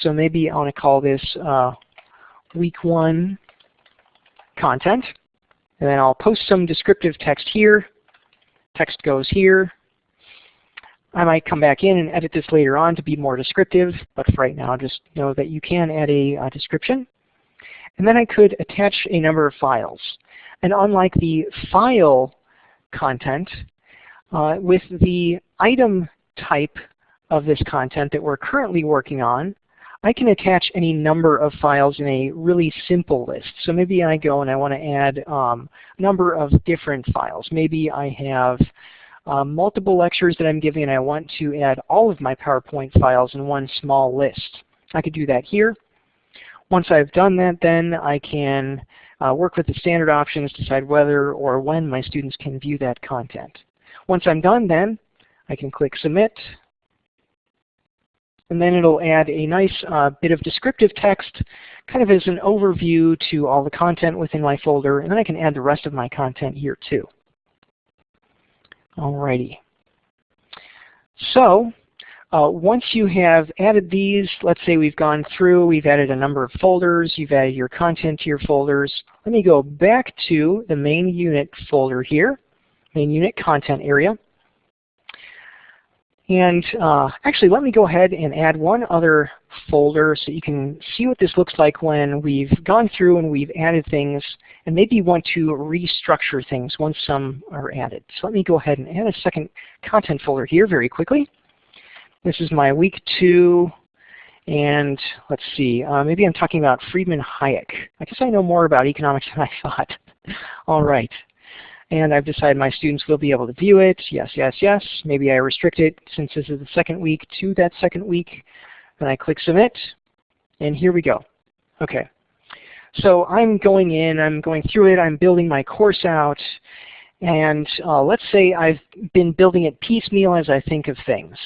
so maybe I want to call this uh, week one content. And then I'll post some descriptive text here. Text goes here. I might come back in and edit this later on to be more descriptive, but for right now just know that you can add a, a description. And then I could attach a number of files. And unlike the file content, uh, with the item type of this content that we're currently working on, I can attach any number of files in a really simple list. So maybe I go and I want to add um, a number of different files. Maybe I have um, multiple lectures that I'm giving and I want to add all of my PowerPoint files in one small list. I could do that here. Once I've done that, then I can uh, work with the standard options, decide whether or when my students can view that content. Once I'm done then, I can click Submit, and then it'll add a nice uh, bit of descriptive text, kind of as an overview to all the content within my folder, and then I can add the rest of my content here too. Alrighty. So uh, once you have added these, let's say we've gone through, we've added a number of folders, you've added your content to your folders. Let me go back to the main unit folder here, main unit content area. And uh, actually, let me go ahead and add one other folder so you can see what this looks like when we've gone through and we've added things and maybe want to restructure things once some are added. So let me go ahead and add a second content folder here very quickly. This is my week two, and let's see, uh, maybe I'm talking about Friedman Hayek. I guess I know more about economics than I thought. All right. And I've decided my students will be able to view it. Yes, yes, yes. Maybe I restrict it since this is the second week to that second week. Then I click Submit. And here we go. Okay. So I'm going in, I'm going through it, I'm building my course out, and uh, let's say I've been building it piecemeal as I think of things.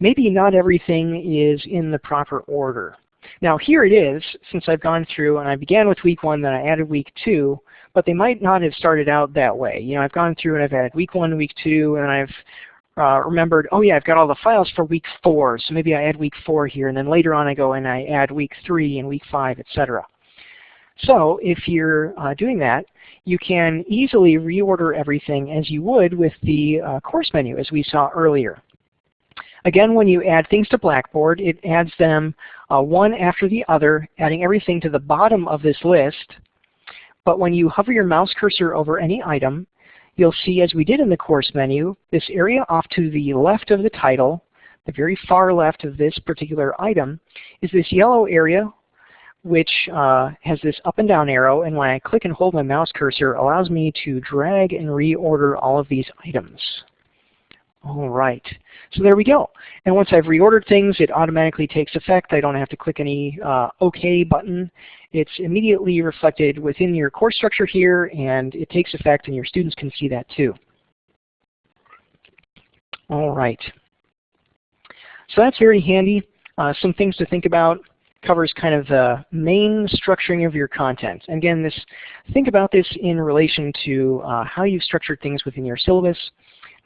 Maybe not everything is in the proper order. Now here it is, since I've gone through and I began with week one, then I added week two, but they might not have started out that way. You know, I've gone through and I've added week one, week two, and I've uh, remembered, oh yeah, I've got all the files for week four, so maybe I add week four here, and then later on I go and I add week three and week five, etc. So if you're uh, doing that, you can easily reorder everything as you would with the uh, course menu as we saw earlier. Again, when you add things to Blackboard, it adds them uh, one after the other, adding everything to the bottom of this list. But when you hover your mouse cursor over any item, you'll see, as we did in the course menu, this area off to the left of the title, the very far left of this particular item, is this yellow area which uh, has this up and down arrow, and when I click and hold my mouse cursor, allows me to drag and reorder all of these items. All right, so there we go. And once I've reordered things, it automatically takes effect. I don't have to click any uh, OK button. It's immediately reflected within your course structure here, and it takes effect, and your students can see that too. All right. So that's very handy. Uh, some things to think about covers kind of the main structuring of your content. And again, this think about this in relation to uh, how you've structured things within your syllabus.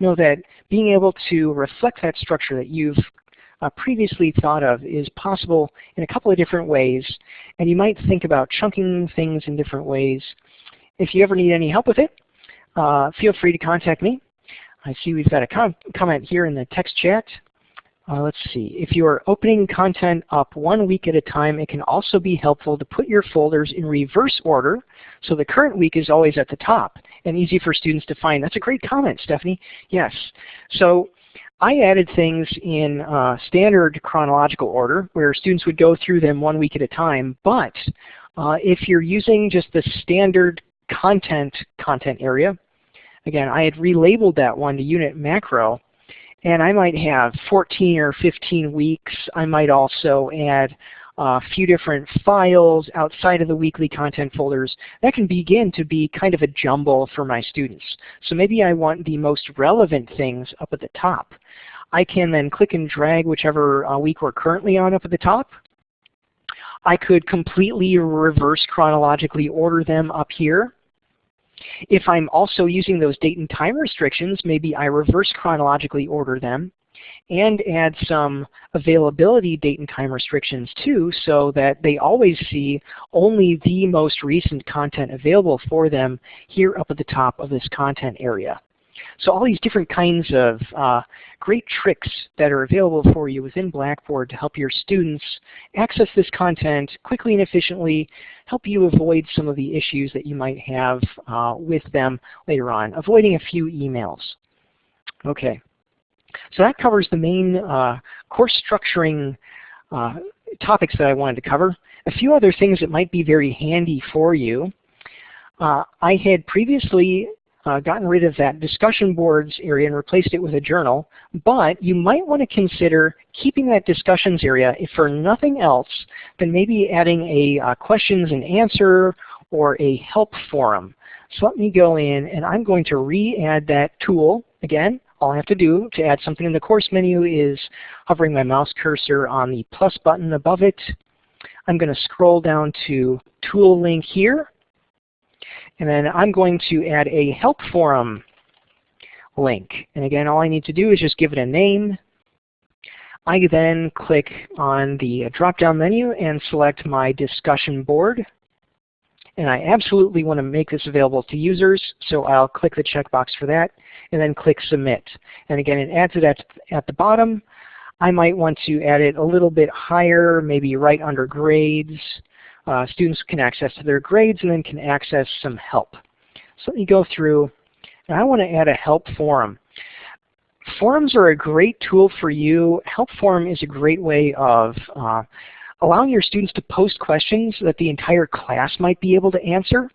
Know that being able to reflect that structure that you've uh, previously thought of is possible in a couple of different ways. And you might think about chunking things in different ways. If you ever need any help with it, uh, feel free to contact me. I see we've got a com comment here in the text chat. Uh, let's see, if you are opening content up one week at a time, it can also be helpful to put your folders in reverse order so the current week is always at the top and easy for students to find. That's a great comment, Stephanie. Yes. So I added things in uh, standard chronological order where students would go through them one week at a time, but uh, if you're using just the standard content content area, again, I had relabeled that one to unit macro, and I might have 14 or 15 weeks. I might also add a few different files outside of the weekly content folders. That can begin to be kind of a jumble for my students. So maybe I want the most relevant things up at the top. I can then click and drag whichever uh, week we're currently on up at the top. I could completely reverse chronologically order them up here. If I'm also using those date and time restrictions, maybe I reverse chronologically order them and add some availability date and time restrictions too so that they always see only the most recent content available for them here up at the top of this content area. So all these different kinds of uh, great tricks that are available for you within Blackboard to help your students access this content quickly and efficiently, help you avoid some of the issues that you might have uh, with them later on, avoiding a few emails. Okay, so that covers the main uh, course structuring uh, topics that I wanted to cover. A few other things that might be very handy for you. Uh, I had previously uh, gotten rid of that discussion boards area and replaced it with a journal, but you might want to consider keeping that discussions area, if for nothing else, than maybe adding a uh, questions and answer or a help forum. So let me go in and I'm going to re-add that tool. Again, all I have to do to add something in the course menu is hovering my mouse cursor on the plus button above it. I'm going to scroll down to tool link here and then I'm going to add a help forum link. And again, all I need to do is just give it a name. I then click on the drop-down menu and select my discussion board. And I absolutely want to make this available to users, so I'll click the checkbox for that and then click Submit. And again, it adds it at, at the bottom. I might want to add it a little bit higher, maybe right under grades uh, students can access to their grades and then can access some help. So let me go through, and I want to add a help forum. Forums are a great tool for you. Help forum is a great way of uh, allowing your students to post questions that the entire class might be able to answer.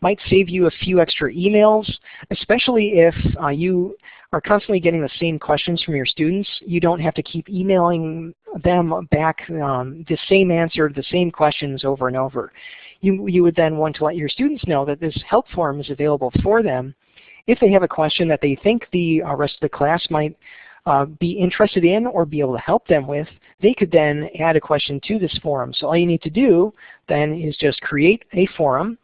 Might save you a few extra emails, especially if uh, you are constantly getting the same questions from your students. You don't have to keep emailing them back um, the same answer, the same questions over and over. You, you would then want to let your students know that this help forum is available for them if they have a question that they think the uh, rest of the class might uh, be interested in or be able to help them with, they could then add a question to this forum. So all you need to do then is just create a forum.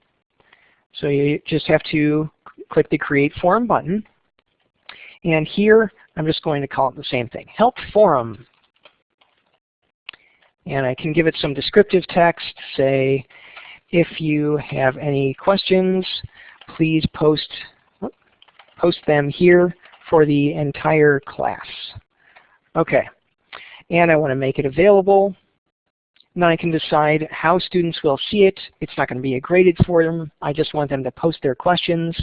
So you just have to click the Create Forum button. And here, I'm just going to call it the same thing, Help Forum. And I can give it some descriptive text, say, if you have any questions, please post, post them here for the entire class. Okay, and I want to make it available. Then I can decide how students will see it. It's not going to be a graded for them. I just want them to post their questions.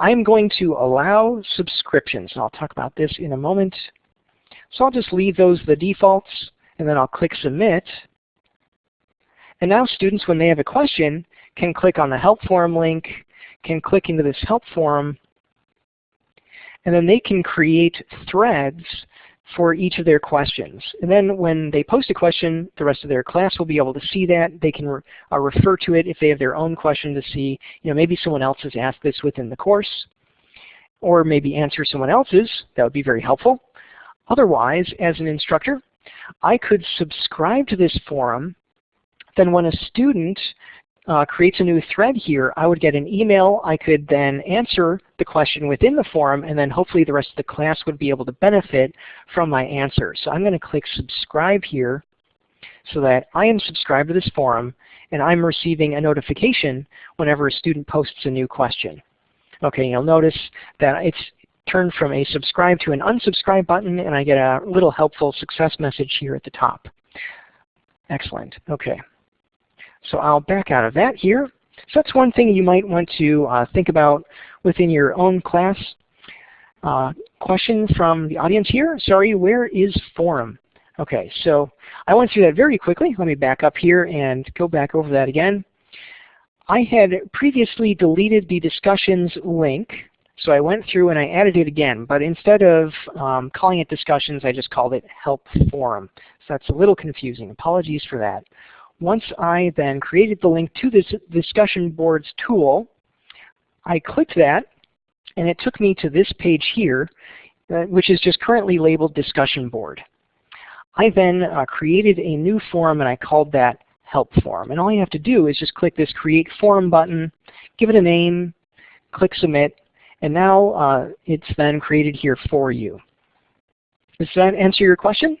I'm going to allow subscriptions. and I'll talk about this in a moment. So I'll just leave those the defaults, and then I'll click Submit. And now students, when they have a question, can click on the Help Forum link, can click into this Help Forum, and then they can create threads for each of their questions. And then when they post a question, the rest of their class will be able to see that. They can re uh, refer to it if they have their own question to see, you know, maybe someone else has asked this within the course, or maybe answer someone else's. That would be very helpful. Otherwise, as an instructor, I could subscribe to this forum. Then when a student uh, creates a new thread here, I would get an email. I could then answer the question within the forum, and then hopefully the rest of the class would be able to benefit from my answer. So I'm going to click subscribe here so that I am subscribed to this forum, and I'm receiving a notification whenever a student posts a new question. Okay, you'll notice that it's turned from a subscribe to an unsubscribe button, and I get a little helpful success message here at the top. Excellent. Okay. So I'll back out of that here. So that's one thing you might want to uh, think about within your own class. Uh, question from the audience here. Sorry, where is forum? Okay, so I went through that very quickly. Let me back up here and go back over that again. I had previously deleted the discussions link, so I went through and I added it again. But instead of um, calling it discussions, I just called it help forum. So that's a little confusing. Apologies for that. Once I then created the link to this discussion boards tool, I clicked that and it took me to this page here, uh, which is just currently labeled discussion board. I then uh, created a new forum and I called that help forum. And all you have to do is just click this create forum button, give it a name, click submit, and now uh, it's then created here for you. Does that answer your question?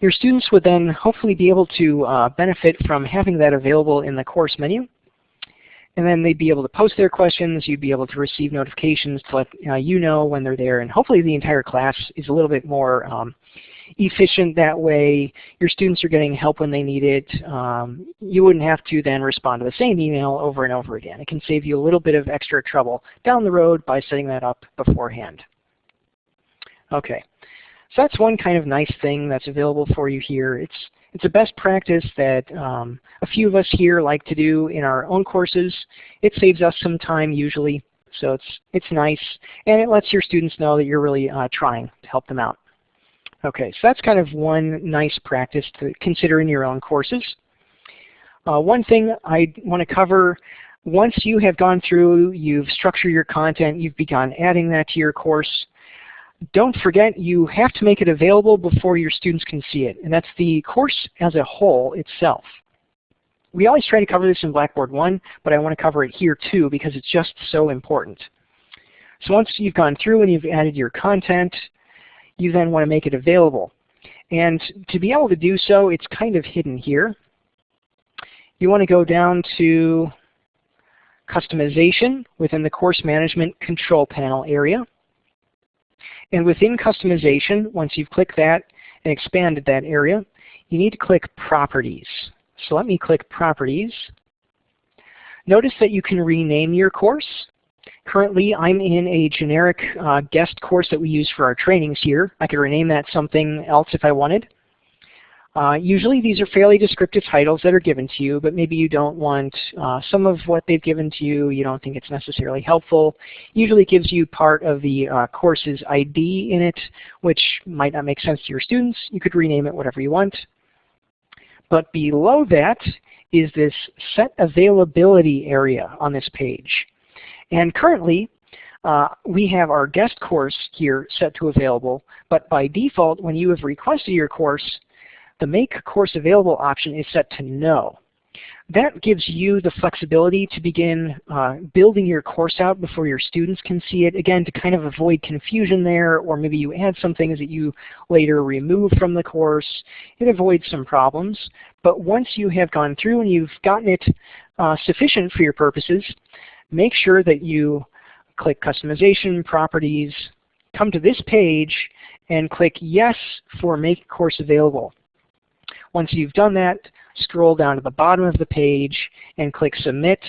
Your students would then hopefully be able to uh, benefit from having that available in the course menu. And then they'd be able to post their questions, you'd be able to receive notifications to let uh, you know when they're there, and hopefully the entire class is a little bit more um, efficient that way. Your students are getting help when they need it. Um, you wouldn't have to then respond to the same email over and over again. It can save you a little bit of extra trouble down the road by setting that up beforehand. Okay. So that's one kind of nice thing that's available for you here. It's it's a best practice that um, a few of us here like to do in our own courses. It saves us some time usually, so it's it's nice, and it lets your students know that you're really uh, trying to help them out. Okay, so that's kind of one nice practice to consider in your own courses. Uh, one thing I want to cover, once you have gone through, you've structured your content, you've begun adding that to your course, don't forget you have to make it available before your students can see it, and that's the course as a whole itself. We always try to cover this in Blackboard 1, but I want to cover it here too because it's just so important. So once you've gone through and you've added your content, you then want to make it available. And to be able to do so, it's kind of hidden here. You want to go down to Customization within the Course Management Control Panel area. And within customization, once you've clicked that and expanded that area, you need to click Properties. So let me click Properties. Notice that you can rename your course. Currently, I'm in a generic uh, guest course that we use for our trainings here. I could rename that something else if I wanted. Uh, usually these are fairly descriptive titles that are given to you, but maybe you don't want uh, some of what they've given to you, you don't think it's necessarily helpful. Usually it gives you part of the uh, course's ID in it, which might not make sense to your students. You could rename it whatever you want. But below that is this set availability area on this page. And currently, uh, we have our guest course here set to available, but by default, when you have requested your course, the Make Course Available option is set to No. That gives you the flexibility to begin uh, building your course out before your students can see it, again, to kind of avoid confusion there, or maybe you add some things that you later remove from the course. It avoids some problems. But once you have gone through and you've gotten it uh, sufficient for your purposes, make sure that you click Customization, Properties, come to this page, and click Yes for Make Course Available. Once you've done that, scroll down to the bottom of the page and click Submit.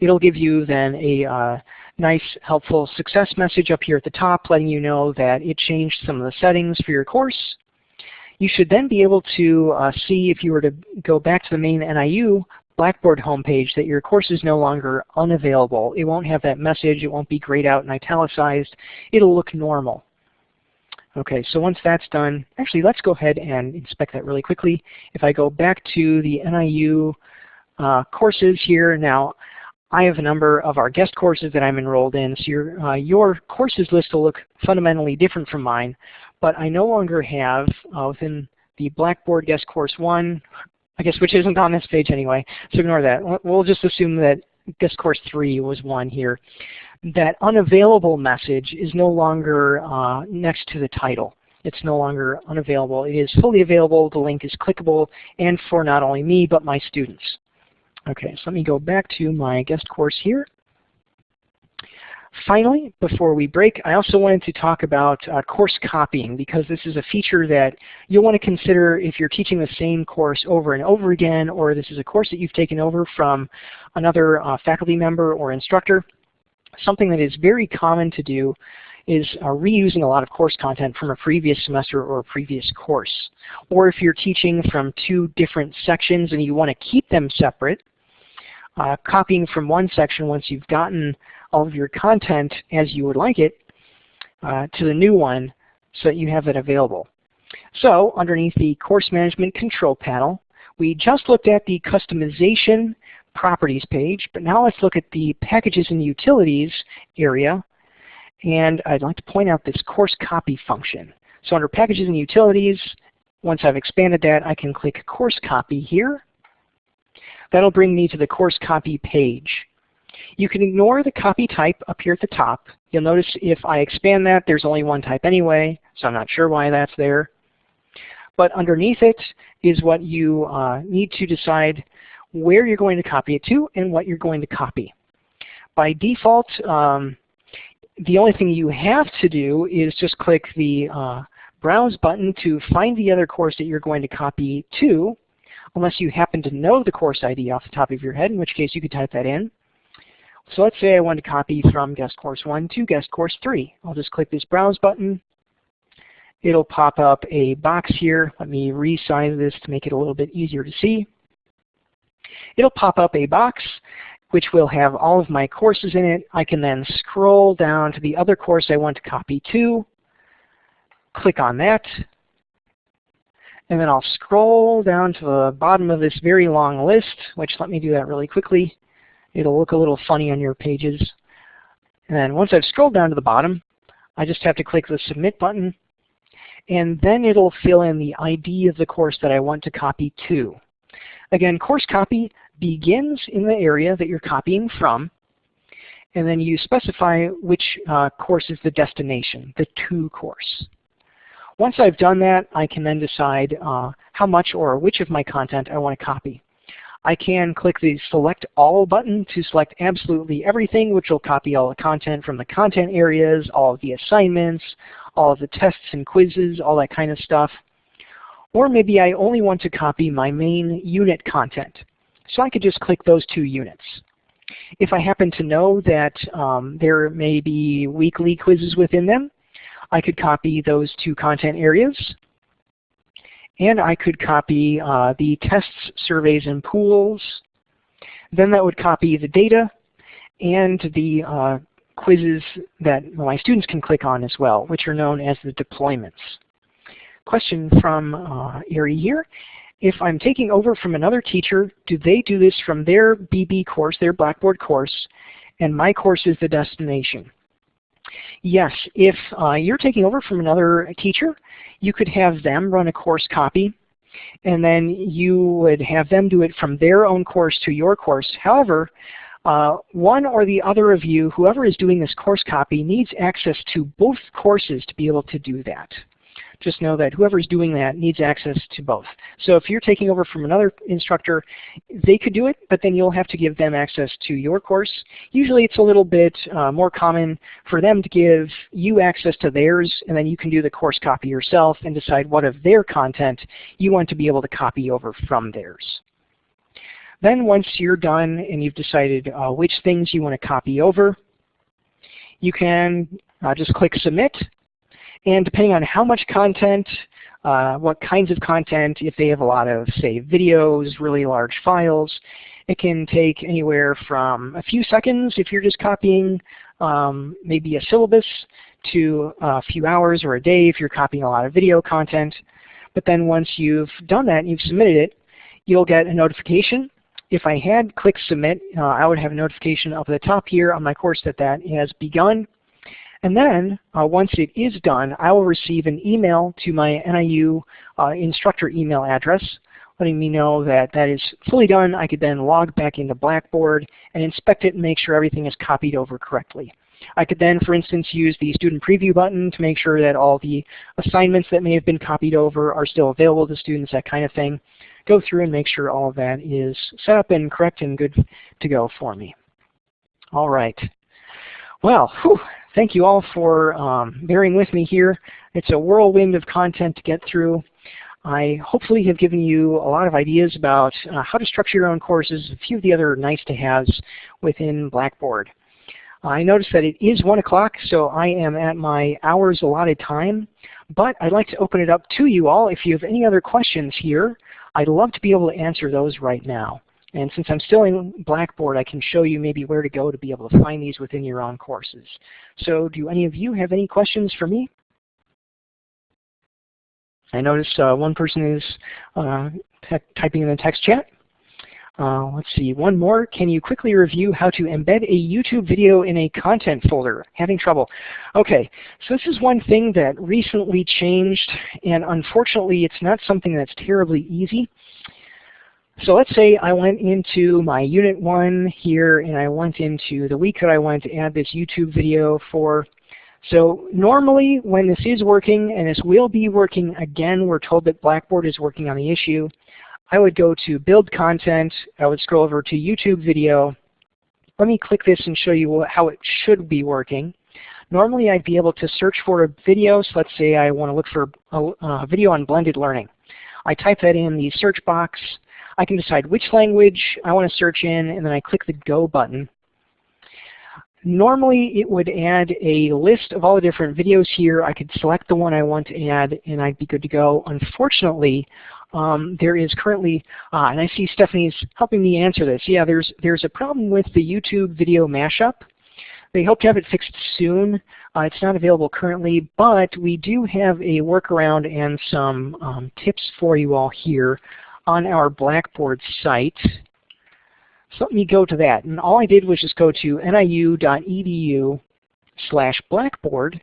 It'll give you then a uh, nice, helpful success message up here at the top letting you know that it changed some of the settings for your course. You should then be able to uh, see if you were to go back to the main NIU Blackboard homepage that your course is no longer unavailable. It won't have that message. It won't be grayed out and italicized. It'll look normal. Okay, so once that's done, actually let's go ahead and inspect that really quickly. If I go back to the NIU uh, courses here, now I have a number of our guest courses that I'm enrolled in, so your, uh, your courses list will look fundamentally different from mine, but I no longer have uh, within the Blackboard Guest Course 1, I guess which isn't on this page anyway, so ignore that. We'll just assume that Guest Course 3 was one here that unavailable message is no longer uh, next to the title. It's no longer unavailable. It is fully available. The link is clickable and for not only me but my students. Okay, so let me go back to my guest course here. Finally, before we break, I also wanted to talk about uh, course copying because this is a feature that you'll want to consider if you're teaching the same course over and over again or this is a course that you've taken over from another uh, faculty member or instructor something that is very common to do is uh, reusing a lot of course content from a previous semester or a previous course. Or if you're teaching from two different sections and you want to keep them separate, uh, copying from one section once you've gotten all of your content as you would like it uh, to the new one so that you have it available. So underneath the Course Management Control Panel, we just looked at the customization properties page, but now let's look at the packages and utilities area. And I'd like to point out this course copy function. So under packages and utilities, once I've expanded that, I can click course copy here. That'll bring me to the course copy page. You can ignore the copy type up here at the top. You'll notice if I expand that, there's only one type anyway, so I'm not sure why that's there. But underneath it is what you uh, need to decide where you're going to copy it to and what you're going to copy. By default, um, the only thing you have to do is just click the uh, Browse button to find the other course that you're going to copy to, unless you happen to know the course ID off the top of your head, in which case you could type that in. So let's say I want to copy from guest course 1 to guest course 3. I'll just click this Browse button. It'll pop up a box here. Let me resize this to make it a little bit easier to see. It'll pop up a box which will have all of my courses in it. I can then scroll down to the other course I want to copy to, click on that, and then I'll scroll down to the bottom of this very long list, which let me do that really quickly. It'll look a little funny on your pages. And then once I've scrolled down to the bottom, I just have to click the Submit button, and then it'll fill in the ID of the course that I want to copy to. Again, course copy begins in the area that you're copying from, and then you specify which uh, course is the destination, the to course. Once I've done that, I can then decide uh, how much or which of my content I want to copy. I can click the Select All button to select absolutely everything, which will copy all the content from the content areas, all of the assignments, all of the tests and quizzes, all that kind of stuff. Or maybe I only want to copy my main unit content. So I could just click those two units. If I happen to know that um, there may be weekly quizzes within them, I could copy those two content areas. and I could copy uh, the tests, surveys, and pools. Then that would copy the data and the uh, quizzes that my students can click on as well, which are known as the deployments. Question from uh, Ari here. If I'm taking over from another teacher, do they do this from their BB course, their Blackboard course, and my course is the destination? Yes, if uh, you're taking over from another teacher, you could have them run a course copy, and then you would have them do it from their own course to your course. However, uh, one or the other of you, whoever is doing this course copy, needs access to both courses to be able to do that just know that whoever's doing that needs access to both. So if you're taking over from another instructor, they could do it, but then you'll have to give them access to your course. Usually it's a little bit uh, more common for them to give you access to theirs, and then you can do the course copy yourself and decide what of their content you want to be able to copy over from theirs. Then once you're done and you've decided uh, which things you want to copy over, you can uh, just click Submit, and depending on how much content, uh, what kinds of content, if they have a lot of, say, videos, really large files, it can take anywhere from a few seconds if you're just copying um, maybe a syllabus to a few hours or a day if you're copying a lot of video content. But then once you've done that and you've submitted it, you'll get a notification. If I had clicked submit, uh, I would have a notification up at the top here on my course that that has begun. And then uh, once it is done, I will receive an email to my NIU uh, instructor email address letting me know that that is fully done. I could then log back into Blackboard and inspect it and make sure everything is copied over correctly. I could then, for instance, use the student preview button to make sure that all the assignments that may have been copied over are still available to students, that kind of thing. Go through and make sure all of that is set up and correct and good to go for me. All right. Well, whew, thank you all for um, bearing with me here. It's a whirlwind of content to get through. I hopefully have given you a lot of ideas about uh, how to structure your own courses, a few of the other nice-to-haves within Blackboard. I noticed that it is 1 o'clock, so I am at my hours allotted time, but I'd like to open it up to you all. If you have any other questions here, I'd love to be able to answer those right now. And since I'm still in Blackboard, I can show you maybe where to go to be able to find these within your own courses. So do any of you have any questions for me? I notice uh, one person is uh, typing in the text chat. Uh, let's see, one more. Can you quickly review how to embed a YouTube video in a content folder? Having trouble. Okay, so this is one thing that recently changed, and unfortunately it's not something that's terribly easy. So let's say I went into my unit one here and I went into the week that I wanted to add this YouTube video for. So normally when this is working and this will be working again, we're told that Blackboard is working on the issue. I would go to build content, I would scroll over to YouTube video. Let me click this and show you how it should be working. Normally I'd be able to search for a video, so let's say I want to look for a, a video on blended learning. I type that in the search box, I can decide which language I want to search in, and then I click the Go button. Normally it would add a list of all the different videos here. I could select the one I want to add and I'd be good to go. Unfortunately, um, there is currently, uh, and I see Stephanie's helping me answer this. Yeah, there's, there's a problem with the YouTube video mashup. They hope to have it fixed soon. Uh, it's not available currently, but we do have a workaround and some um, tips for you all here on our Blackboard site. So let me go to that. And all I did was just go to niu.edu slash blackboard,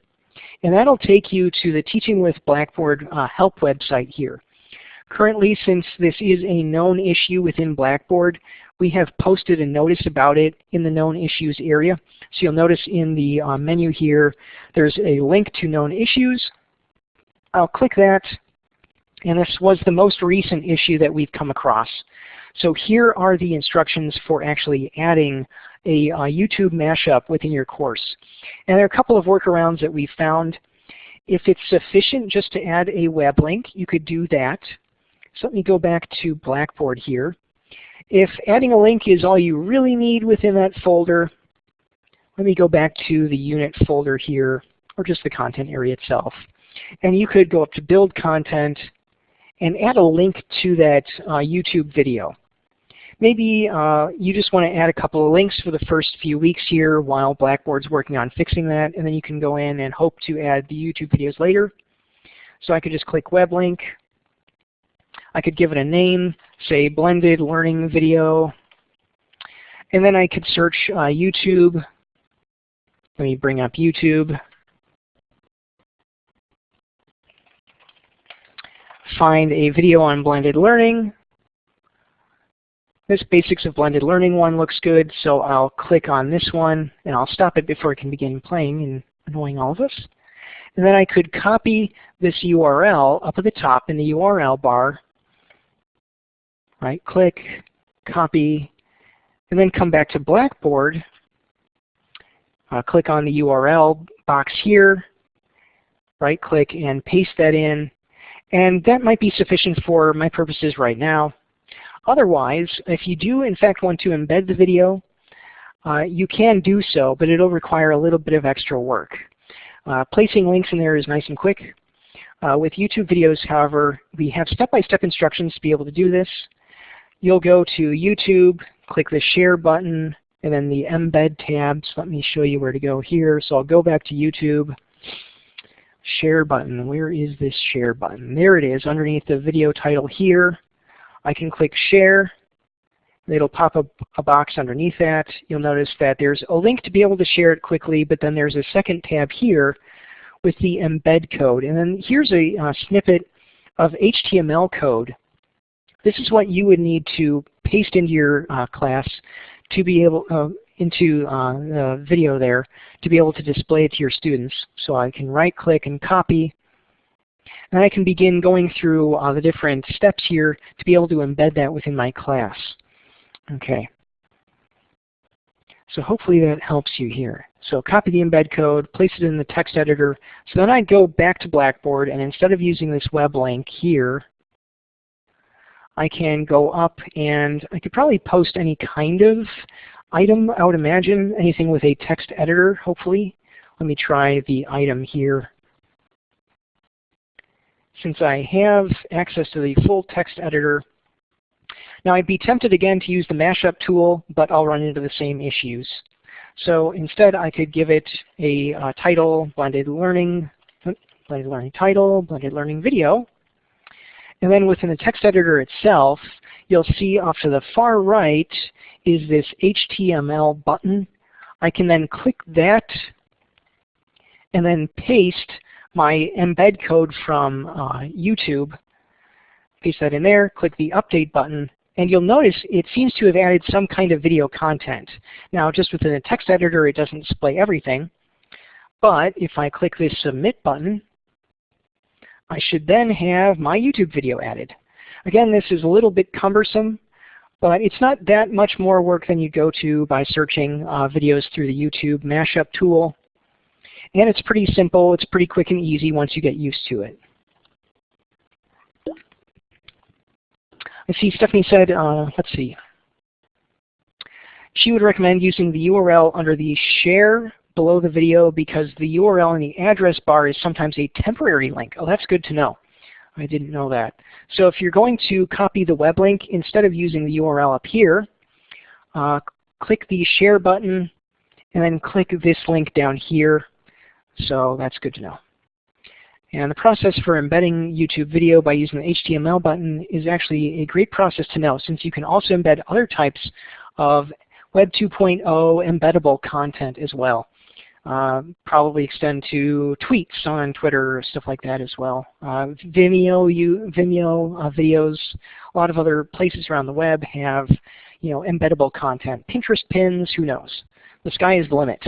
and that'll take you to the Teaching with Blackboard uh, help website here. Currently, since this is a known issue within Blackboard, we have posted a notice about it in the known issues area. So you'll notice in the uh, menu here, there's a link to known issues. I'll click that, and this was the most recent issue that we've come across. So here are the instructions for actually adding a, YouTube mashup within your course. And there are a couple of workarounds that we found. If it's sufficient just to add a web link, you could do that. So let me go back to Blackboard here. If adding a link is all you really need within that folder, let me go back to the unit folder here, or just the content area itself. And you could go up to build content, and add a link to that uh, YouTube video. Maybe uh, you just want to add a couple of links for the first few weeks here while Blackboard's working on fixing that, and then you can go in and hope to add the YouTube videos later. So I could just click web link. I could give it a name, say blended learning video. And then I could search uh, YouTube. Let me bring up YouTube. Find a video on blended learning. This Basics of Blended Learning one looks good, so I'll click on this one, and I'll stop it before it can begin playing and annoying all of us. And then I could copy this URL up at the top in the URL bar, right click, copy, and then come back to Blackboard, uh, click on the URL box here, right click and paste that in, and that might be sufficient for my purposes right now. Otherwise, if you do in fact want to embed the video, uh, you can do so, but it'll require a little bit of extra work. Uh, placing links in there is nice and quick. Uh, with YouTube videos, however, we have step-by-step -step instructions to be able to do this. You'll go to YouTube, click the Share button, and then the Embed tabs. Let me show you where to go here. So I'll go back to YouTube. Share button. Where is this Share button? There it is underneath the video title here. I can click Share. It'll pop up a box underneath that. You'll notice that there's a link to be able to share it quickly, but then there's a second tab here with the embed code. And then here's a uh, snippet of HTML code. This is what you would need to paste into your uh, class to be able uh, into uh, the video there to be able to display it to your students. So I can right click and copy and I can begin going through uh, the different steps here to be able to embed that within my class. Okay. So hopefully that helps you here. So copy the embed code, place it in the text editor. So then I'd go back to Blackboard and instead of using this web link here, I can go up and I could probably post any kind of item, I would imagine, anything with a text editor, hopefully. Let me try the item here since I have access to the full text editor. Now I'd be tempted again to use the mashup tool, but I'll run into the same issues. So instead I could give it a uh, title, blended learning, blended learning title, blended learning video. And then within the text editor itself, you'll see off to the far right is this HTML button. I can then click that and then paste my embed code from uh, YouTube, paste that in there, click the update button, and you'll notice it seems to have added some kind of video content. Now just within the text editor it doesn't display everything, but if I click this submit button, I should then have my YouTube video added. Again, this is a little bit cumbersome, but it's not that much more work than you go to by searching uh, videos through the YouTube mashup tool. And it's pretty simple. It's pretty quick and easy once you get used to it. I see Stephanie said, uh, let's see. She would recommend using the URL under the share below the video because the URL in the address bar is sometimes a temporary link. Oh, that's good to know. I didn't know that. So if you're going to copy the web link, instead of using the URL up here, uh, click the share button and then click this link down here so that's good to know. And the process for embedding YouTube video by using the HTML button is actually a great process to know since you can also embed other types of Web 2.0 embeddable content as well. Uh, probably extend to tweets on Twitter, stuff like that as well. Uh, Vimeo, you, Vimeo uh, videos, a lot of other places around the web have you know, embeddable content. Pinterest pins, who knows? The sky is the limit.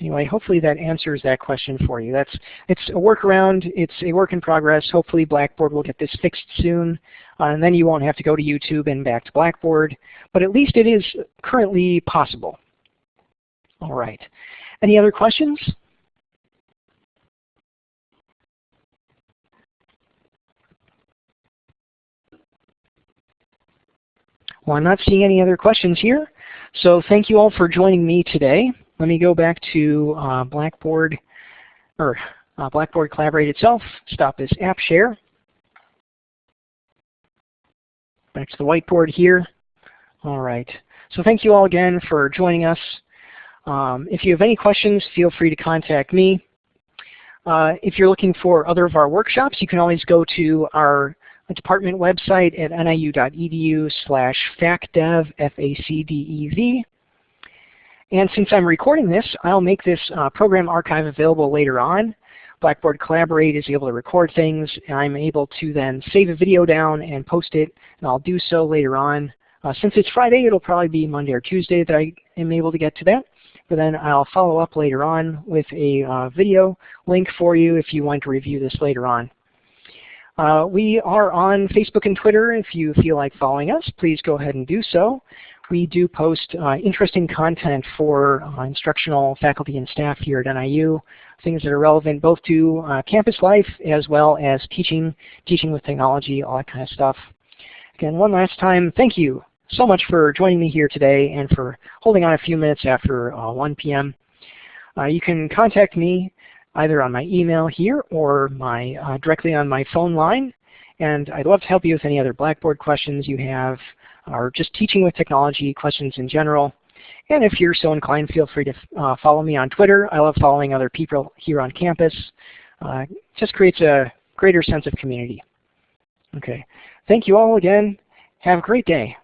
Anyway, hopefully that answers that question for you. That's It's a workaround. It's a work in progress. Hopefully Blackboard will get this fixed soon. Uh, and then you won't have to go to YouTube and back to Blackboard. But at least it is currently possible. All right. Any other questions? Well, I'm not seeing any other questions here. So thank you all for joining me today. Let me go back to uh, Blackboard, or uh, Blackboard Collaborate itself, stop this app share. back to the whiteboard here. All right. So thank you all again for joining us. Um, if you have any questions, feel free to contact me. Uh, if you're looking for other of our workshops, you can always go to our department website at niu.edu slash facdev, F-A-C-D-E-V. And since I'm recording this, I'll make this uh, program archive available later on. Blackboard Collaborate is able to record things, and I'm able to then save a video down and post it, and I'll do so later on. Uh, since it's Friday, it'll probably be Monday or Tuesday that I am able to get to that. But then I'll follow up later on with a uh, video link for you if you want to review this later on. Uh, we are on Facebook and Twitter. If you feel like following us, please go ahead and do so. We do post uh, interesting content for uh, instructional faculty and staff here at NIU, things that are relevant both to uh, campus life as well as teaching, teaching with technology, all that kind of stuff. Again, one last time, thank you so much for joining me here today and for holding on a few minutes after uh, 1 p.m. Uh, you can contact me either on my email here or my uh, directly on my phone line. And I'd love to help you with any other Blackboard questions you have or just teaching with technology questions in general. And if you're so inclined, feel free to uh, follow me on Twitter. I love following other people here on campus. Uh, just creates a greater sense of community. Okay. Thank you all again. Have a great day.